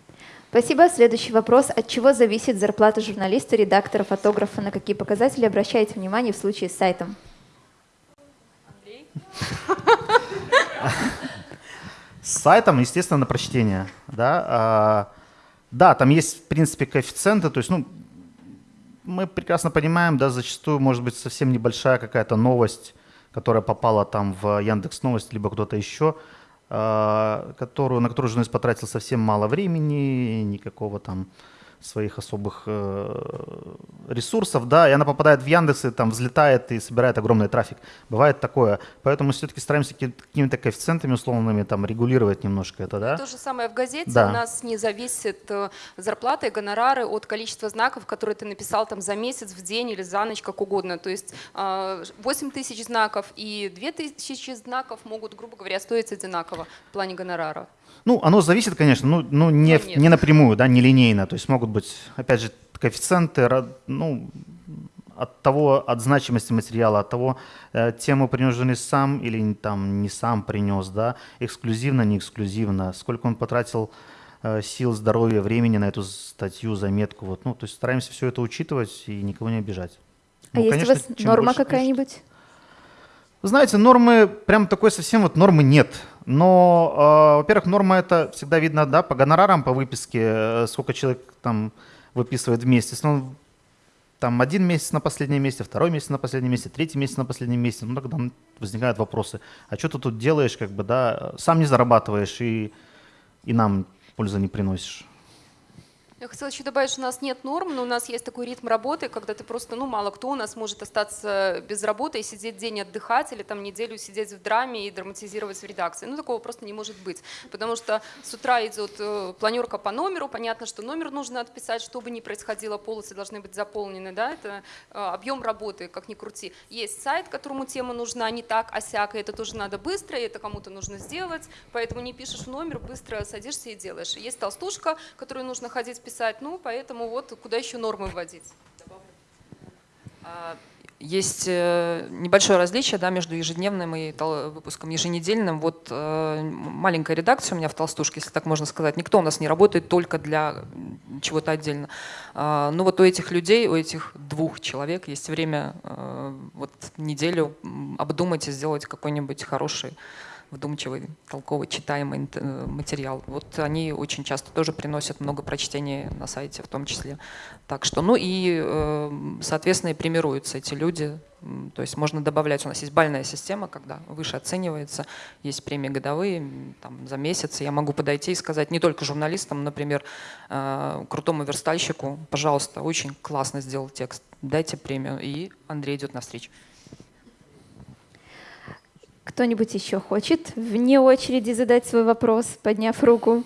Спасибо. Следующий вопрос. От чего зависит зарплата журналиста, редактора, фотографа? На какие показатели обращаете внимание в случае с сайтом? С сайтом, естественно, на прочтение. Да, А, да, там есть, в принципе, коэффициенты. То есть, ну, мы прекрасно понимаем, да, зачастую может быть совсем небольшая какая-то новость, которая попала там в Яндекс Новости, либо кто-то еще, которую, на которую журналист потратил совсем мало времени, никакого там своих особых э, ресурсов, да, и она попадает в Яндекс и там взлетает и собирает огромный трафик. Бывает такое. Поэтому все-таки стараемся ки- какими-то коэффициентами условными там регулировать немножко это, да. То же самое в газете. Да. У нас не зависит э, зарплата и гонорары от количества знаков, которые ты написал там за месяц, в день или за ночь, как угодно. То есть э, 8 тысяч знаков и 2 тысячи знаков могут, грубо говоря, стоить одинаково в плане гонорара. Ну, оно зависит, конечно, ну, ну не, Ну, не напрямую, да, не линейно. То есть могут быть, опять же, коэффициенты, ну, от того, от значимости материала, от того, э, тему принес журналист сам или там не сам принес, да, эксклюзивно, не эксклюзивно, сколько он потратил э, сил, здоровья, времени на эту статью, заметку, вот, ну, то есть стараемся все это учитывать и никого не обижать. А Ну, есть конечно, у вас норма какая-нибудь? знаете, нормы, прям такой совсем вот нормы нет. Но, э, во-первых, норма это всегда видно, да, по гонорарам, по выписке, э, сколько человек там выписывает в месяц. Ну, там один месяц на последнем месте, второй месяц на последнем месте, третий месяц на последнем месте. Ну, тогда возникают вопросы. А что ты тут делаешь, как бы, да, сам не зарабатываешь и, и нам пользы не приносишь. Я хотела еще добавить, что у нас нет норм, но у нас есть такой ритм работы, когда ты просто, ну, мало кто у нас может остаться без работы и сидеть день отдыхать или там неделю сидеть в драме и драматизировать в редакции. Ну, такого просто не может быть, потому что с утра идет э, планерка по номеру, понятно, что номер нужно отписать, что бы ни происходило, полосы должны быть заполнены, да, это э, объем работы, как ни крути. Есть сайт, которому тема нужна не так, а сяк, и это тоже надо быстро, и это кому-то нужно сделать, поэтому не пишешь номер, быстро садишься и делаешь. Есть толстушка, которую нужно ходить писать, ну, поэтому вот куда еще нормы вводить. А, Есть э, небольшое различие да, между ежедневным и выпуском еженедельным. Вот э, маленькая редакция у меня в «Толстушке», если так можно сказать. Никто у нас не работает только для чего-то отдельно. А, Ну вот у этих людей, у этих двух человек есть время э, вот неделю обдумать и сделать какой-нибудь хороший вдумчивый, толковый, читаемый э, материал. Вот они очень часто тоже приносят много прочтений на сайте в том числе. Так что, ну и, э, соответственно, и премируются эти люди. То есть можно добавлять, у нас есть бальная система, когда выше оценивается, есть премии годовые, там, за месяц. Я могу подойти и сказать не только журналистам, например, э, крутому верстальщику, пожалуйста, очень классно сделал текст, дайте премию. И Андрей идет навстречу. Кто-нибудь еще хочет вне очереди задать свой вопрос, подняв руку?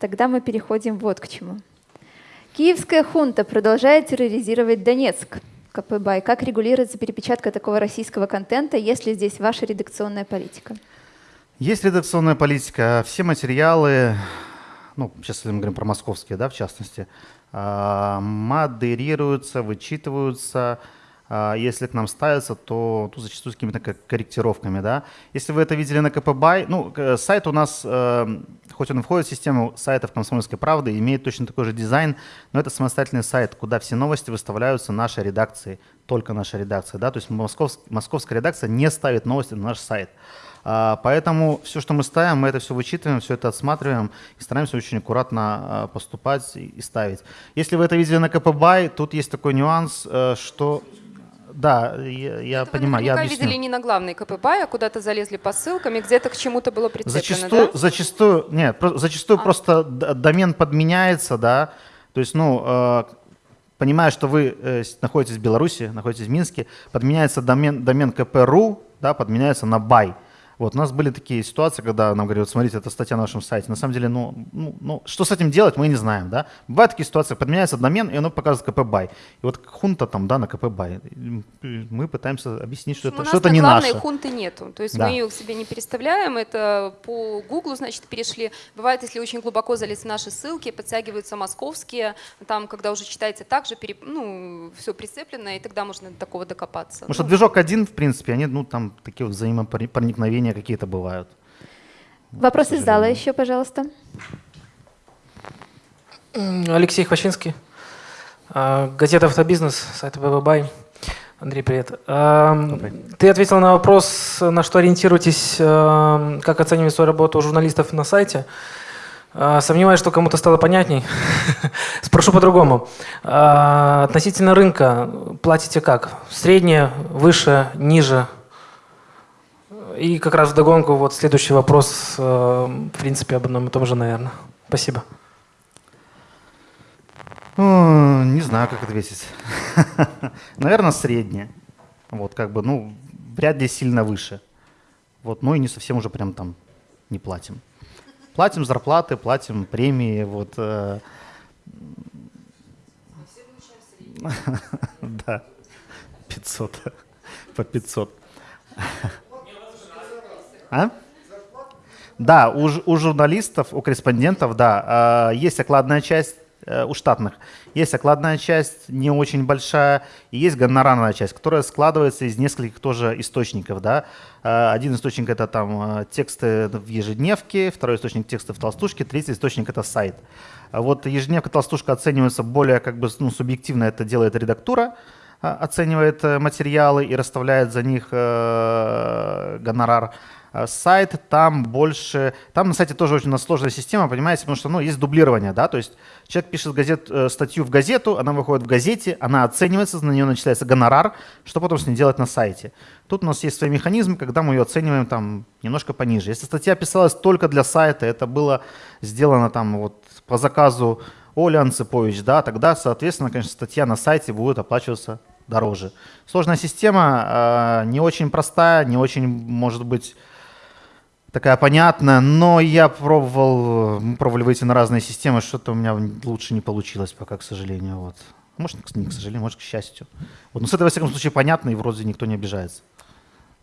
Тогда мы переходим вот к чему. Киевская хунта продолжает терроризировать Донецк. КПБ. Как регулируется перепечатка такого российского контента, если здесь ваша редакционная политика? Есть редакционная политика. Все материалы, ну, сейчас мы говорим про московские, да, в частности, а, модерируются, вычитываются. А, Если к нам ставятся, то, то зачастую с какими-то ко- корректировками, да. Если вы это видели на КПБай, ну, к- сайт у нас, э, хоть он входит в систему сайтов «Комсомольской правды», имеет точно такой же дизайн, но это самостоятельный сайт, куда все новости выставляются нашей редакцией, только нашей редакцией, да. То есть московск- московская редакция не ставит новости на наш сайт. А, Поэтому все, что мы ставим, мы это все вычитываем, все это отсматриваем и стараемся очень аккуратно а, поступать и и ставить. Если вы это видели на КПБай, тут есть такой нюанс, э, что Да, я, я Это понимаю, я объясню. видели не на главной КПБ, а куда-то залезли по ссылкам, и где-то к чему-то было прицеплено, Зачастую, да? зачастую, нет, зачастую А. просто домен подменяется, да, то есть, ну, э, понимая, что вы э, находитесь в Беларуси, находитесь в Минске, подменяется домен, домен КП.ru, да, подменяется на by. Вот у нас были такие ситуации, когда нам говорят, вот смотрите, это статья на нашем сайте. На самом деле, ну, ну, ну, что с этим делать, мы не знаем, да. Бывают такие ситуации, подменяется домен, и оно показывает КП by. И вот хунта там, да, на КП by. Мы пытаемся объяснить, что У это, нас что это не наше. хунты нету. То есть Да. мы ее к себе не переставляем. Это по Гуглу, значит, перешли. Бывает, если очень глубоко залез в наши ссылки, подтягиваются московские. Там, когда уже читаете так же, переп- ну, все прицеплено, и тогда можно до такого докопаться. Потому что Ну, движок один, в принципе, они, ну, там такие вот взаимопроникновения какие-то бывают. Вопрос из зала еще, пожалуйста. Алексей Хвощинский, а, газета «Автобизнес», сайт БББай. Андрей, привет. Ам, Ты ответил на вопрос, на что ориентируетесь, ам, как оценивать свою работу журналистов на сайте. А, Сомневаюсь, что кому-то стало понятней. [laughs] Спрошу по-другому. А, Относительно рынка платите как? Среднее, выше, ниже? И как раз вдогонку вот следующий вопрос, э, в принципе, об одном и том же, наверное. Спасибо. Ну, Не знаю, как ответить. [laughs] Наверное, среднее. Вот, как бы, ну, вряд ли сильно выше. Вот, ну и не совсем уже прям там не платим. Платим зарплаты, платим премии, вот. э, [laughs] Да, 500, [laughs] по 500. А? Да, у, у журналистов, у корреспондентов, да, э, есть окладная часть э, у штатных. Есть окладная часть, не очень большая, и есть гонорарная часть, которая складывается из нескольких тоже источников. Да. Э, Один источник это там э, тексты в ежедневке, второй источник тексты в толстушке, третий источник это сайт. А Вот ежедневка, толстушка оценивается более как бы ну, субъективно, это делает редактура, а, оценивает материалы и расставляет за них гонорар. А Сайт там больше, там на сайте тоже очень сложная система, понимаете, потому что ну, есть дублирование, да, то есть человек пишет газет, э, статью в газету, она выходит в газете, она оценивается, на нее начисляется гонорар, что потом с ней делать на сайте. Тут у нас есть свои механизмы, когда мы ее оцениваем там немножко пониже. Если статья писалась только для сайта, это было сделано там вот по заказу Оли Анцепович, да, тогда, соответственно, конечно, статья на сайте будет оплачиваться дороже. Сложная система, э, не очень простая, не очень, может быть, такая понятная, но я пробовал, мы пробовали выйти на разные системы, что-то у меня лучше не получилось пока, к сожалению. Вот. Может, не к сожалению, может, к счастью. Вот. Но с этого, во всяком случае, понятно, и вроде никто не обижается.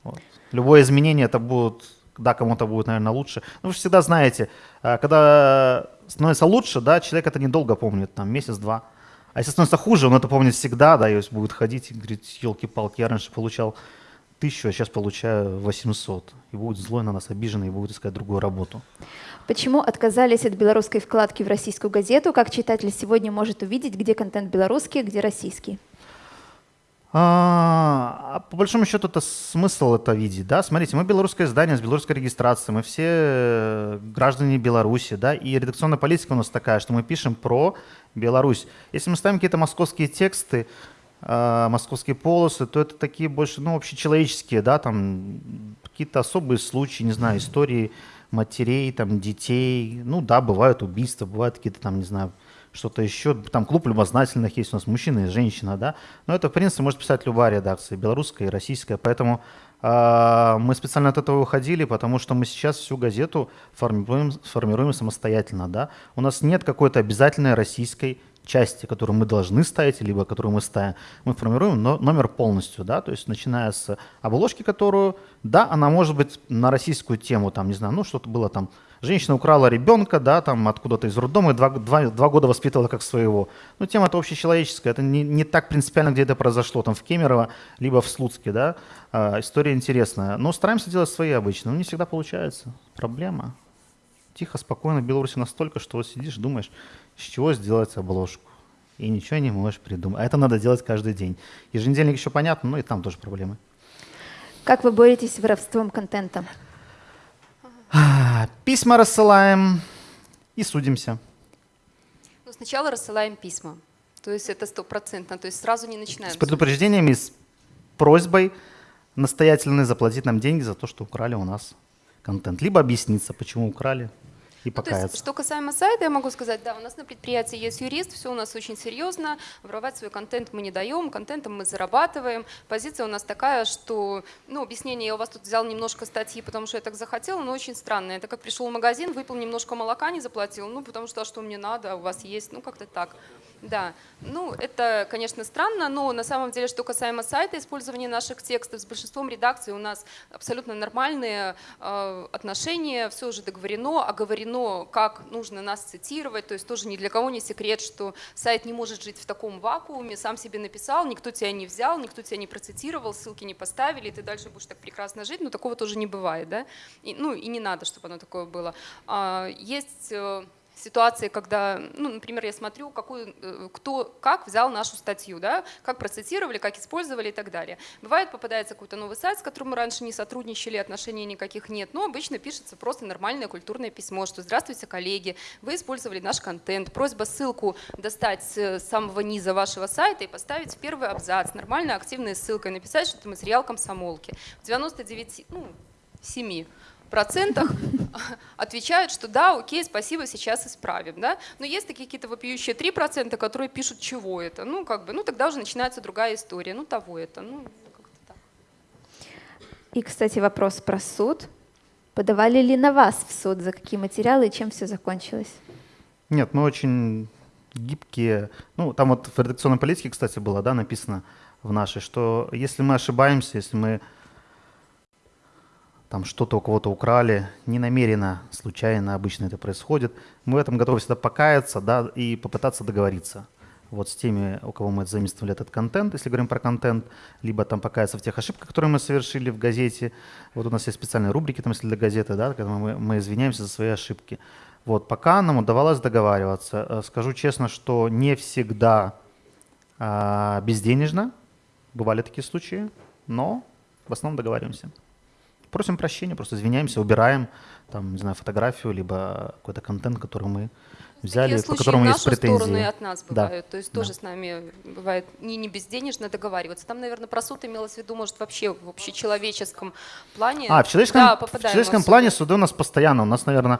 Вот. Любое изменение это будет, да, кому-то будет, наверное, лучше. Ну, вы же всегда знаете, а, когда становится лучше, да, человек это недолго помнит, там, месяц-два. А если становится хуже, он это помнит всегда, да, и будет ходить и говорить, елки-палки, я раньше получал тысячу, а сейчас получаю 800. И будет злой на нас, обиженный, и будет искать другую работу. Почему отказались от белорусской вкладки в российскую газету? Как читатель сегодня может увидеть, где контент белорусский, где российский? А, а по большому счету это смысл это видеть, да? Смотрите, мы белорусское издание с белорусской регистрацией, мы все э, граждане Беларуси, да, и редакционная политика у нас такая, что мы пишем про Беларусь. Если мы ставим какие-то московские тексты, московские полосы, то это такие больше, ну, общечеловеческие, да, там какие-то особые случаи, не знаю, истории матерей, там, детей, ну, да, бывают убийства, бывают какие-то там, не знаю, что-то еще. Там клуб любознательных есть у нас, мужчина и женщина, да. Но это, в принципе, может писать любая редакция, белорусская и российская. Поэтому э, мы специально от этого уходили, потому что мы сейчас всю газету формируем, формируем самостоятельно, да. У нас нет какой-то обязательной российской части, которую мы должны ставить, либо которую мы ставим. Мы формируем но- номер полностью, да, то есть начиная с обложки, которую, да, она может быть на российскую тему, там, не знаю, ну, что-то было там, женщина украла ребенка, да, там, откуда-то из роддома, и два, два, два года воспитывала как своего. Ну, тема это общечеловеческая, это не, не так принципиально, где это произошло, там, в Кемерово, либо в Слуцке, да, А, история интересная. Но стараемся делать свои обычно, но не всегда получается. Проблема. Тихо, спокойно, в Беларуси настолько, что вот сидишь, думаешь, с чего сделать обложку. И ничего не можешь придумать. А это надо делать каждый день. Еженедельник еще понятно, но и там тоже проблемы. Как вы боретесь с воровством контента? Письма рассылаем и судимся. Ну, сначала рассылаем письма. То есть это стопроцентно. То есть сразу не начинаем. С предупреждениями, с просьбой настоятельной заплатить нам деньги за то, что украли у нас контент. Либо объясниться, почему украли, и Ну, есть, что касаемо сайта, я могу сказать, да, у нас на предприятии есть юрист, все у нас очень серьезно, воровать свой контент мы не даем, контентом мы зарабатываем. Позиция у нас такая, что, ну, объяснение, я у вас тут взял немножко статьи, потому что я так захотела, но очень странно. Это как пришел в магазин, выпил немножко молока, не заплатил, ну, потому что, а что мне надо, у вас есть, ну, как-то так. Да, ну, это, конечно, странно, но на самом деле, что касаемо сайта, использования наших текстов, с большинством редакций у нас абсолютно нормальные э, отношения, все уже договорено, оговорено, как нужно нас цитировать, то есть тоже ни для кого не секрет, что сайт не может жить в таком вакууме, сам себе написал, никто тебя не взял, никто тебя не процитировал, ссылки не поставили, и ты дальше будешь так прекрасно жить, но такого тоже не бывает, да, и, ну, и не надо, чтобы оно такое было. А, есть... ситуации, когда, ну, например, я смотрю, какую, э, кто, как взял нашу статью, да, как процитировали, как использовали и так далее. Бывает, попадается какой-то новый сайт, с которым мы раньше не сотрудничали, отношений никаких нет, но обычно пишется просто нормальное культурное письмо, что «Здравствуйте, коллеги, вы использовали наш контент, просьба ссылку достать с самого низа вашего сайта и поставить в первый абзац, нормально активной ссылкой, написать, что это материал комсомолки». В 99, ну, 7 процентах [laughs] отвечают, что да, окей, спасибо, сейчас исправим. Да? Но есть такие какие-то вопиющие 3%, которые пишут, чего это. Ну, как бы, ну, тогда уже начинается другая история. Ну, того это. Ну, как-то так. И, кстати, вопрос про суд. Подавали ли на вас в суд, за какие материалы и чем все закончилось? Нет, мы очень гибкие. Ну, там вот в редакционной политике, кстати, было, да, написано в нашей, что если мы ошибаемся, если мы там что-то у кого-то украли, не намеренно, случайно, обычно это происходит, мы в этом готовы всегда покаяться, да, и попытаться договориться. Вот с теми, у кого мы заимствовали этот контент, если говорим про контент, либо там покаяться в тех ошибках, которые мы совершили в газете. Вот у нас есть специальные рубрики, там, если для газеты, да, когда мы, мы извиняемся за свои ошибки. Вот, пока нам удавалось договариваться. Э, Скажу честно, что не всегда а, безденежно, бывали такие случаи, но в основном договариваемся. Просим прощения, просто извиняемся, убираем там, не знаю, фотографию, либо какой-то контент, который мы взяли, Такие по которому есть претензии. сторону и от нас Да. бывают. То есть тоже с нами бывает не, не безденежно договариваться. Там, наверное, про суд имелось в виду, может, вообще в общечеловеческом плане. А, в человеческом, да, в человеческом плане суды. у нас постоянно. У нас, наверное,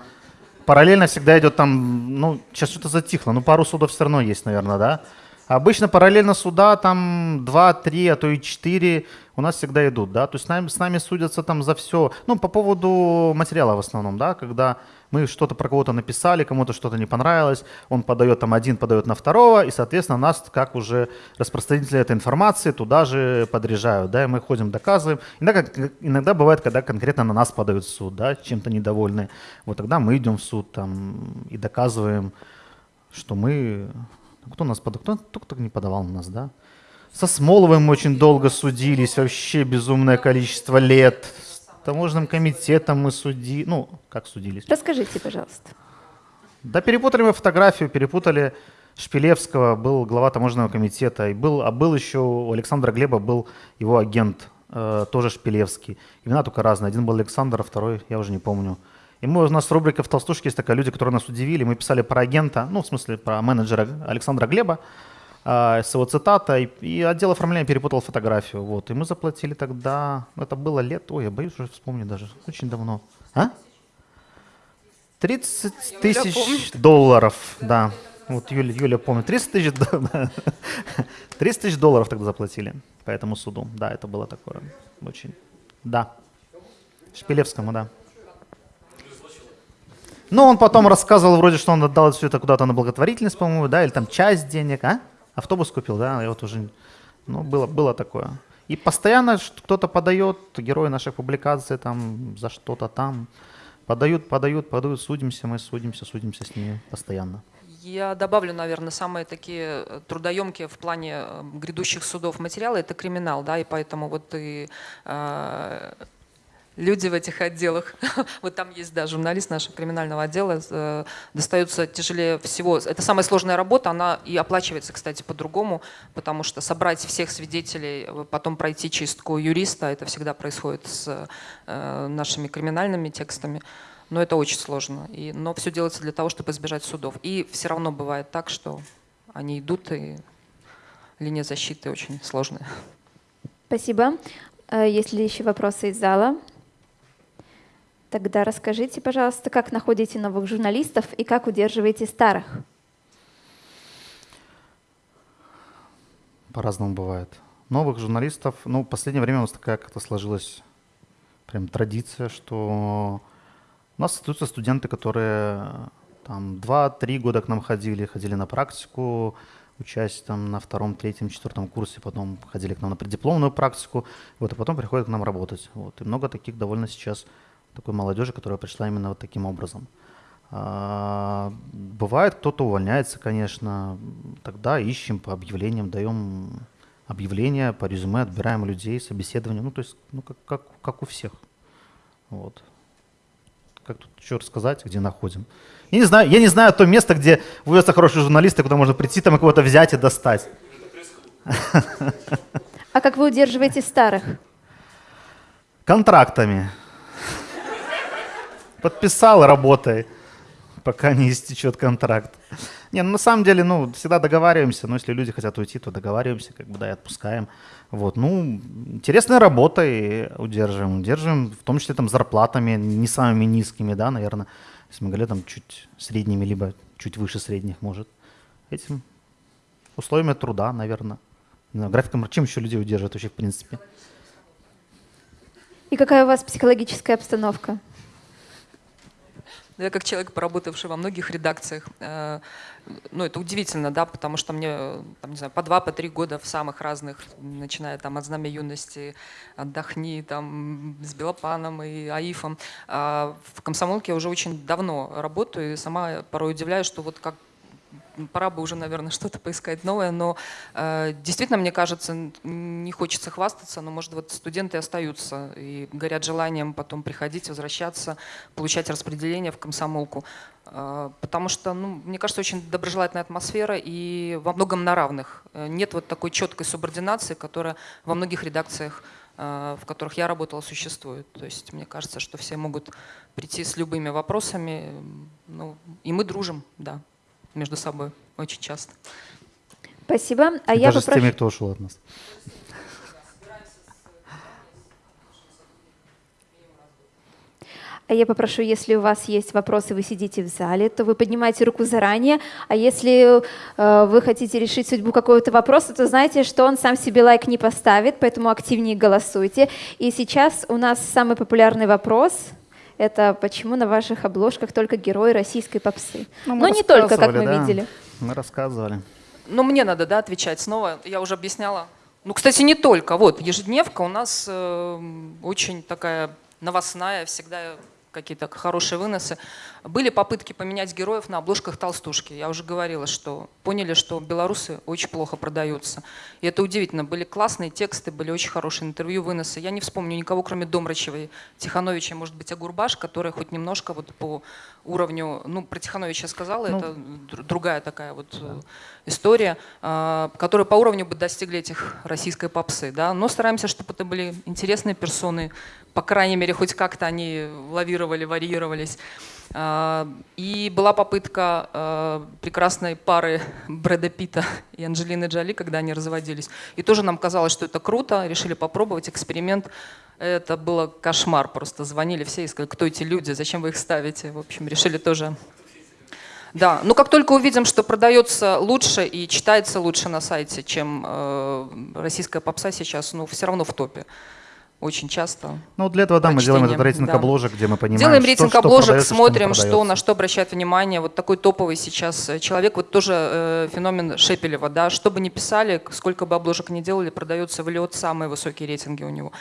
параллельно всегда идет там, ну, сейчас что-то затихло, ну, пару судов все равно есть, наверное, да? Обычно параллельно суда там 2, 3, а то и 4 у нас всегда идут, да? То есть с нами, с нами судятся там за все. Ну, по поводу материала в основном, да, когда мы что-то про кого-то написали, кому-то что-то не понравилось, он подает там один, подает на второго, и, соответственно, нас, как уже распространители этой информации, туда же подряжают, да, и мы ходим, доказываем. Иногда, иногда бывает, когда конкретно на нас подают в суд, да, чем-то недовольны. Вот тогда мы идем в суд там и доказываем, что мы... ну, Кто нас подал? Кто, кто, кто не подавал на нас, да? Со Смоловым мы очень долго судились, вообще безумное количество лет. С таможенным комитетом мы судили, ну, как судились? Расскажите, пожалуйста. Да перепутали мы фотографию, перепутали Шпилевского, был глава таможенного комитета, и был, а был еще у Александра Глеба был его агент, э, тоже Шпилевский. Имена только разные. Один был Александр, а второй я уже не помню. И мы, у нас рубрика в «Толстушке» есть такая, люди, которые нас удивили. Мы писали про агента, ну, в смысле, про менеджера Александра Глеба, э, с его цитатой, и отдел оформления перепутал фотографию. Вот. И мы заплатили тогда, это было лет, ой, я боюсь уже вспомнить даже, очень давно. А? 30 тысяч долларов, да. Вот Юля, Юля помнит. 30 тысяч, [laughs] да, 30 тысяч долларов тогда заплатили по этому суду. Да, это было такое очень. Да. Шпилевскому, да. Ну, он потом рассказывал вроде, что он отдал все это куда-то на благотворительность, по-моему, да, или там часть денег, а? Автобус купил, да, я вот уже, ну, было, было такое. И постоянно кто-то подает, герои наших публикаций там за что-то там, подают, подают, подают, судимся, мы судимся, судимся с ними постоянно. Я добавлю, наверное, самые такие э, трудоемкие в плане э, грядущих судов материалы – это криминал, да, и поэтому вот и э, люди в этих отделах, [laughs] вот там есть, да, журналист нашего криминального отдела, э, достаются тяжелее всего. Это самая сложная работа, она и оплачивается, кстати, по-другому, потому что собрать всех свидетелей, э, потом пройти чистку юриста, это всегда происходит с э, нашими криминальными текстами. Но это очень сложно. И, но все делается для того, чтобы избежать судов. И все равно бывает так, что они идут, и линия защиты очень сложная. Спасибо. Э, Есть ли еще вопросы из зала? Тогда расскажите, пожалуйста, как находите новых журналистов и как удерживаете старых? По-разному бывает. Новых журналистов, ну, в последнее время у нас такая как-то сложилась прям традиция, что у нас остаются студенты, которые там 2-3 года к нам ходили, ходили на практику, учась там на втором, третьем, четвертом курсе, потом ходили к нам на преддипломную практику, вот, и потом приходят к нам работать. Вот. И много таких довольно сейчас такой молодежи, которая пришла именно вот таким образом. А, Бывает, кто-то увольняется, конечно, тогда ищем по объявлениям, даем объявления по резюме, отбираем людей, собеседование, ну, то есть, ну, как, как, как у всех. Вот. Как тут еще рассказать, где находим? Я не знаю, я не знаю то место, где выявятся хорошие журналисты, куда можно прийти, там и кого-то взять и достать. А как вы удерживаете старых? Контрактами. Подписал, работай, пока не истечет контракт. Не, ну на самом деле, ну, всегда договариваемся, но если люди хотят уйти, то договариваемся, как бы, да, и отпускаем. Вот, ну, интересная работа и удерживаем. Удерживаем, в том числе там зарплатами не самыми низкими, да, наверное. Если мы говорим там чуть средними, либо чуть выше средних, может. Этим условиями труда, наверное. Не знаю, графиком, чем еще людей удерживают вообще, в принципе? И какая у вас психологическая обстановка? Я как человек, поработавший во многих редакциях, э, ну это удивительно, да, потому что мне, там, не знаю, по два, по три года в самых разных, начиная там от «Знамя юности», «Отдохни», там, с Белопаном и Аифом. А в комсомолке я уже очень давно работаю и сама порой удивляюсь, что вот как пора бы уже, наверное, [laughs] что-то поискать новое, но э, действительно, мне кажется, не хочется хвастаться, но, может, вот студенты остаются и горят желанием потом приходить, возвращаться, получать распределение в комсомолку. Э, потому что, ну, мне кажется, очень доброжелательная атмосфера и во многом на равных. Э, Нет вот такой четкой субординации, которая во многих редакциях э, в которых я работала, существует. То есть мне кажется, что все могут прийти с любыми вопросами, ну, и мы дружим, да, между собой очень часто. Спасибо. А я Даже с попрошу... теми, кто ушел от нас. А я попрошу, если у вас есть вопросы, вы сидите в зале, то вы поднимаете руку заранее. А если э, вы хотите решить судьбу какого-то вопроса, то знаете, что он сам себе лайк не поставит, поэтому активнее голосуйте. И сейчас у нас самый популярный вопрос. Это почему на ваших обложках только герои российской попсы? Ну, Но не только, как мы да. видели. Мы рассказывали. Но мне надо, да, отвечать снова. Я уже объясняла. Ну, кстати, не только. Вот, ежедневка у нас э, очень такая новостная, всегда какие-то хорошие выносы. Были попытки поменять героев на обложках толстушки. Я уже говорила, что поняли, что белорусы очень плохо продаются. И это удивительно. Были классные тексты, были очень хорошие интервью, выносы. Я не вспомню никого, кроме Домрачевой, Тихановича, может быть, Агурбаш, которая хоть немножко вот по уровню, ну, про Тихановича я сказала, Ну, это др- другая такая вот э, история, а, которые по уровню бы достигли этих российской попсы, да, но стараемся, чтобы это были интересные персоны, по крайней мере, хоть как-то они лавировали, варьировались. А, И была попытка э, прекрасной пары [laughs] Брэда Питта и Анджелины Джоли, когда они разводились. И тоже нам казалось, что это круто, решили попробовать эксперимент. Это было кошмар, просто звонили все и сказали, кто эти люди, зачем вы их ставите. В общем, решили тоже да, ну как только увидим, что продается лучше и читается лучше на сайте, чем э, российская попса сейчас, ну все равно в топе. Очень часто. Ну, для этого, да, мы делаем этот рейтинг да. обложек, где мы понимаем, Делаем что- рейтинг что обложек, продается, смотрим, что, продается. на что обращает внимание. Вот такой топовый сейчас э, человек, вот тоже э, феномен Шепелева, да, что бы ни писали, сколько бы обложек ни делали, продается в лед, самые высокие рейтинги у него.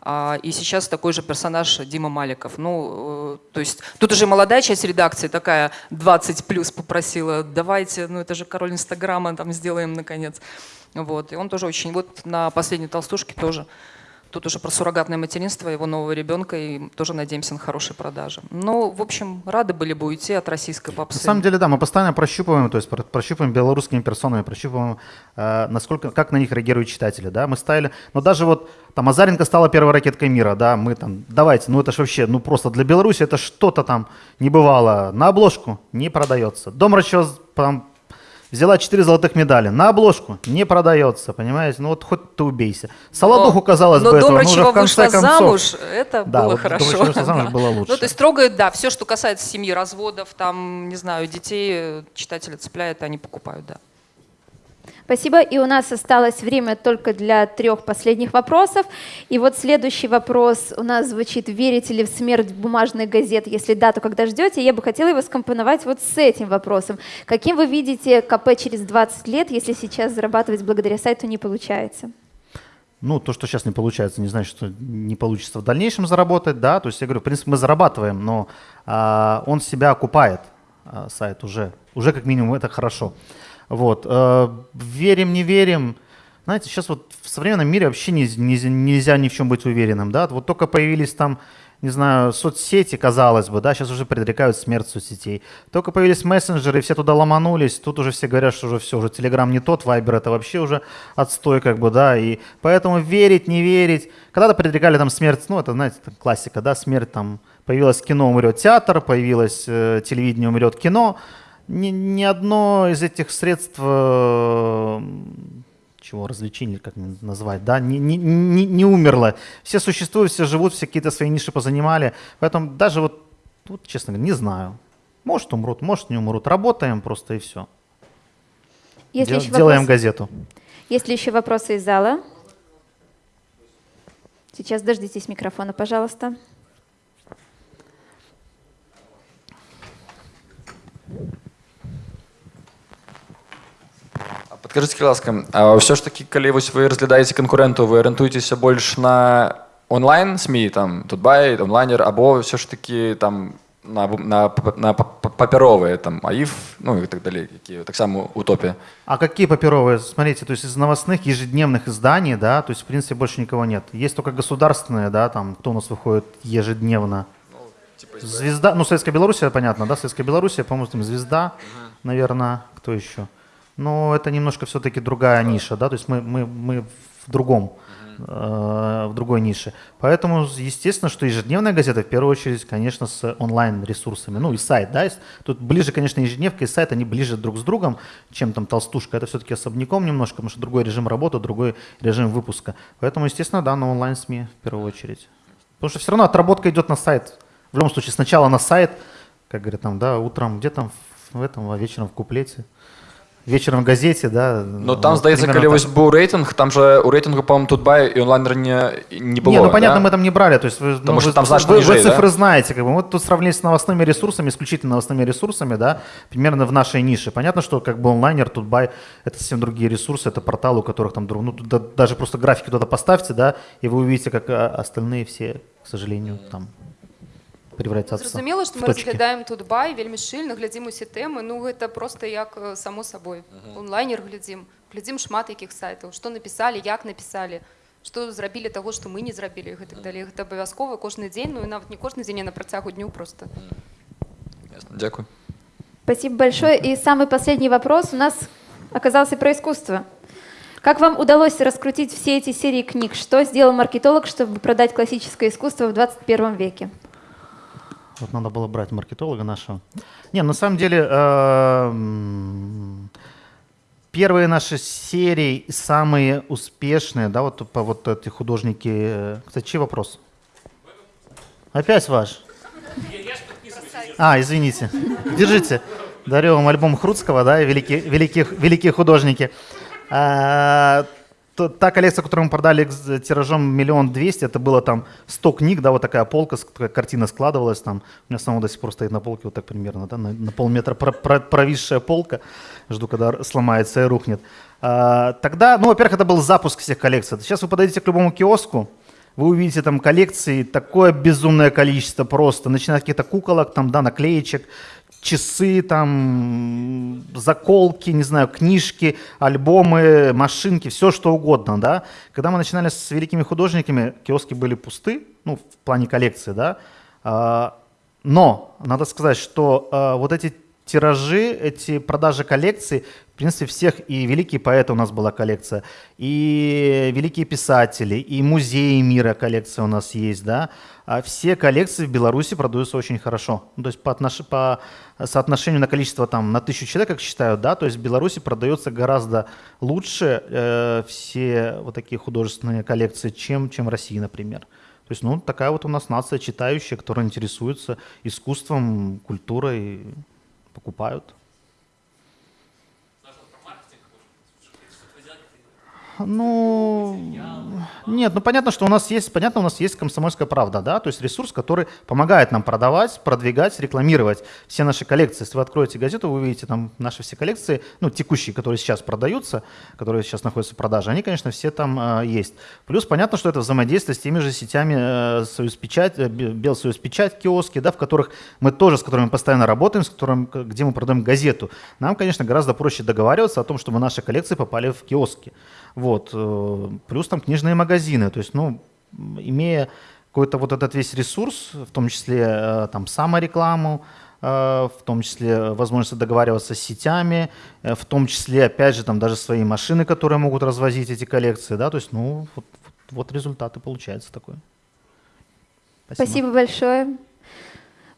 А, И сейчас такой же персонаж Дима Маликов. Ну, э, то есть тут уже молодая часть редакции такая 20 плюс попросила, давайте, ну это же король Инстаграма, там сделаем наконец. Вот. И он тоже очень, вот на последней толстушке тоже Тут уже про суррогатное материнство его нового ребенка, и тоже надеемся на хорошие продажи. Ну, в общем, рады были бы уйти от российской попсы. На самом деле, да, мы постоянно прощупываем, то есть про- прощупываем белорусскими персонами, прощупываем, э, насколько, как на них реагируют читатели, да, мы ставили, но даже вот там Азаренко стала первой ракеткой мира, да, мы там, давайте, ну это ж вообще, ну просто для Беларуси это что-то там не бывало, на обложку не продается. Дом расчет там взяла 4 золотых медали. На обложку не продается, понимаете? Ну вот хоть ты убейся. Солодуху, казалось но бы, этого, ну уже в конце вышла концов. замуж, это Да, было вот хорошо. Вышла замуж, Да. было лучше. Ну, то есть трогают, да, все, что касается семьи, разводов, там, не знаю, детей, читателя цепляет, они покупают, да. Спасибо. И у нас осталось время только для трех последних вопросов. И вот следующий вопрос у нас звучит. Верите ли в смерть бумажных газет? Если да, то когда ждете? Я бы хотела его скомпоновать вот с этим вопросом. Каким вы видите КП через 20 лет, если сейчас зарабатывать благодаря сайту не получается? Ну, то, что сейчас не получается, не значит, что не получится в дальнейшем заработать, да. То есть я говорю, в принципе, мы зарабатываем, но а, он себя окупает, а, сайт уже. Уже как минимум это хорошо. Вот. э, верим, не верим. Знаете, сейчас вот в современном мире вообще не- не- нельзя ни в чем быть уверенным, да. Вот только появились там, не знаю, соцсети, казалось бы, да, сейчас уже предрекают смерть соцсетей. Только появились мессенджеры, все туда ломанулись, тут уже все говорят, что уже все, уже Телеграм не тот, Вайбер это вообще уже отстой, как бы, да, и поэтому верить, не верить. Когда-то предрекали там смерть, ну, это, знаете, классика, да, смерть там, появилось кино, умрет театр, появилось э, телевидение, умрет кино. Ни, ни одно из этих средств э, чего развлечений, как назвать, да, не, не, не, не умерло. Все существуют, все живут, все какие-то свои ниши позанимали. Поэтому даже вот, вот, честно говоря, не знаю. Может умрут, может не умрут. Работаем просто и все. Есть ли Дел- еще делаем вопросы? газету. Есть ли еще вопросы из зала? Сейчас дождитесь микрофона, пожалуйста. Падкажыце ласка ўсё ж такі калі вось вы разглядаеце канкурэнту вы арыентуецеся больш на онлайн сМ там тутбай онлайнер або ўсё ж такі там на, на, на па- папяровыя там аіф ну і так далей якія таксама у топе А какие папировые? Смотрите, то есть из новостных ежедневных изданий, да, то есть в принципе больше никого нет. Есть только государственные, да, там, кто у нас выходит ежедневно. Звезда, ну, Советская Белоруссия, понятно, да, Советская Белоруссия, по-моему, там Звезда, наверное, кто еще? Но это немножко все-таки другая ниша, да, то есть мы, мы, мы в другом, э, в другой нише. Поэтому, естественно, что ежедневная газета, в первую очередь, конечно, с онлайн-ресурсами, ну и сайт, да, тут ближе, конечно, ежедневка и сайт, они ближе друг с другом, чем там толстушка, это все-таки особняком немножко, потому что другой режим работы, другой режим выпуска. Поэтому, естественно, да, на онлайн-СМИ в первую очередь. Потому что все равно отработка идет на сайт. В любом случае, сначала на сайт, как говорят там, да, утром где там в этом, а вечером в куплете, вечером в газете, да. Ну там вот здаецца примерно калі так. вось быў рэйтынг там же у рэйтынгу по-моему тутбай і онлайнер не не было Не, ну понятно, да? мы там не брали, то есть вы, Потому ну, что вы- там значно вы, ниже, вы цифры да? знаете, как бы. Вот тут сравнили с новостными ресурсами, исключительно новостными ресурсами, да, примерно в нашей нише. Понятно, что как бы онлайнер, тутбай, это совсем другие ресурсы, это порталы, у которых там, друг- ну, туда даже просто графики туда поставьте, да, и вы увидите, как а, остальные все, к сожалению, там превратятся Зразумела, што в мы точки. разглядаем тут бай вельмі шчыльна глядзім усе тэмы ну гэта просто як э, само сабой онлайнер глядзім глядзім шмат якіх сайтаў што напісалі як напісалі што зрабілі таго што мы не зрабілі і гэтак далей гэта абавязкова кожны дзень ну і нават не кожны дзень а на працягу дню просто Дякую. Спасибо большое. И самый последний вопрос у нас оказался про искусство. Как вам удалось раскрутить все эти серии книг? Что сделал маркетолог, чтобы продать классическое искусство в 21 веке? Вот надо было брать маркетолога нашего. Не, на самом деле, э, первые наши серии, самые успешные, да, вот по вот эти художники. э, Кстати, чей вопрос? Опять ваш? А, извините. Держите. Дарю вам альбом Хруцкого, да, великие, великие, великие художники. Та коллекция, которую мы продали с тиражом миллион двести, это было там 100 книг, да, вот такая полка, такая картина складывалась там. У меня самого до сих пор стоит на полке вот так примерно, да, на, на полметра про- про- провисшая полка. Жду, когда сломается и рухнет. А, тогда, ну, во-первых, это был запуск всех коллекций. Сейчас вы подойдете к любому киоску, вы увидите там коллекции, такое безумное количество просто, начиная от каких-то куколок, там, да, наклеечек, часы, там, заколки, не знаю, книжки, альбомы, машинки, все что угодно, да. Когда мы начинали с великими художниками, киоски были пусты, ну, в плане коллекции, да. А, но надо сказать, что а, вот эти тиражи, эти продажи коллекций в принципе, всех, и великие поэты у нас была коллекция, и великие писатели, и музеи мира коллекция у нас есть, да. А все коллекции в Беларуси продаются очень хорошо. Ну, то есть по, отнош... по соотношению на количество там на тысячу человек, как считают, да, то есть в Беларуси продается гораздо лучше э, все вот такие художественные коллекции, чем, чем в России, например. То есть, ну, такая вот у нас нация читающая, которая интересуется искусством, культурой, покупают. Ну, нет, ну понятно, что у нас есть, понятно, у нас есть комсомольская правда, да, то есть ресурс, который помогает нам продавать, продвигать, рекламировать все наши коллекции. Если вы откроете газету, вы увидите там наши все коллекции, ну, текущие, которые сейчас продаются, которые сейчас находятся в продаже, они, конечно, все там э, есть. Плюс понятно, что это взаимодействие с теми же сетями э, Союз Печать, э, Белсоюз Печать, киоски, да, в которых мы тоже, с которыми постоянно работаем, с которым, где мы продаем газету. Нам, конечно, гораздо проще договариваться о том, чтобы наши коллекции попали в киоски. Вот. Э, плюс там книжные магазины. То есть, ну, имея какой-то вот этот весь ресурс, в том числе э, там саморекламу, э, в том числе возможность договариваться с сетями, в том числе, опять же, там даже свои машины, которые могут развозить эти коллекции, да, то есть, ну, вот, вот результаты получается такой. Спасибо, Спасибо большое.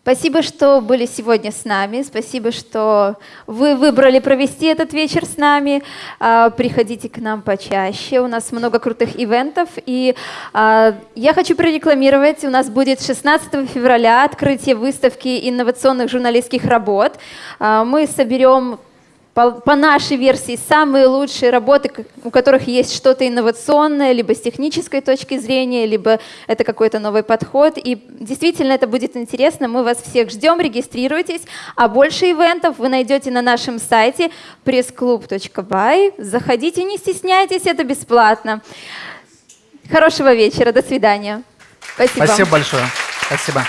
Спасибо, что были сегодня с нами. Спасибо, что вы выбрали провести этот вечер с нами. А, приходите к нам почаще. У нас много крутых ивентов. И а, я хочу прорекламировать. У нас будет 16 февраля открытие выставки инновационных журналистских работ. А, мы соберем по, по нашей версии, самые лучшие работы, у которых есть что-то инновационное, либо с технической точки зрения, либо это какой-то новый подход. И действительно это будет интересно. Мы вас всех ждем, регистрируйтесь. А больше ивентов вы найдете на нашем сайте pressclub.by. Заходите, не стесняйтесь, это бесплатно. Хорошего вечера, до свидания. Спасибо. Спасибо большое. Спасибо.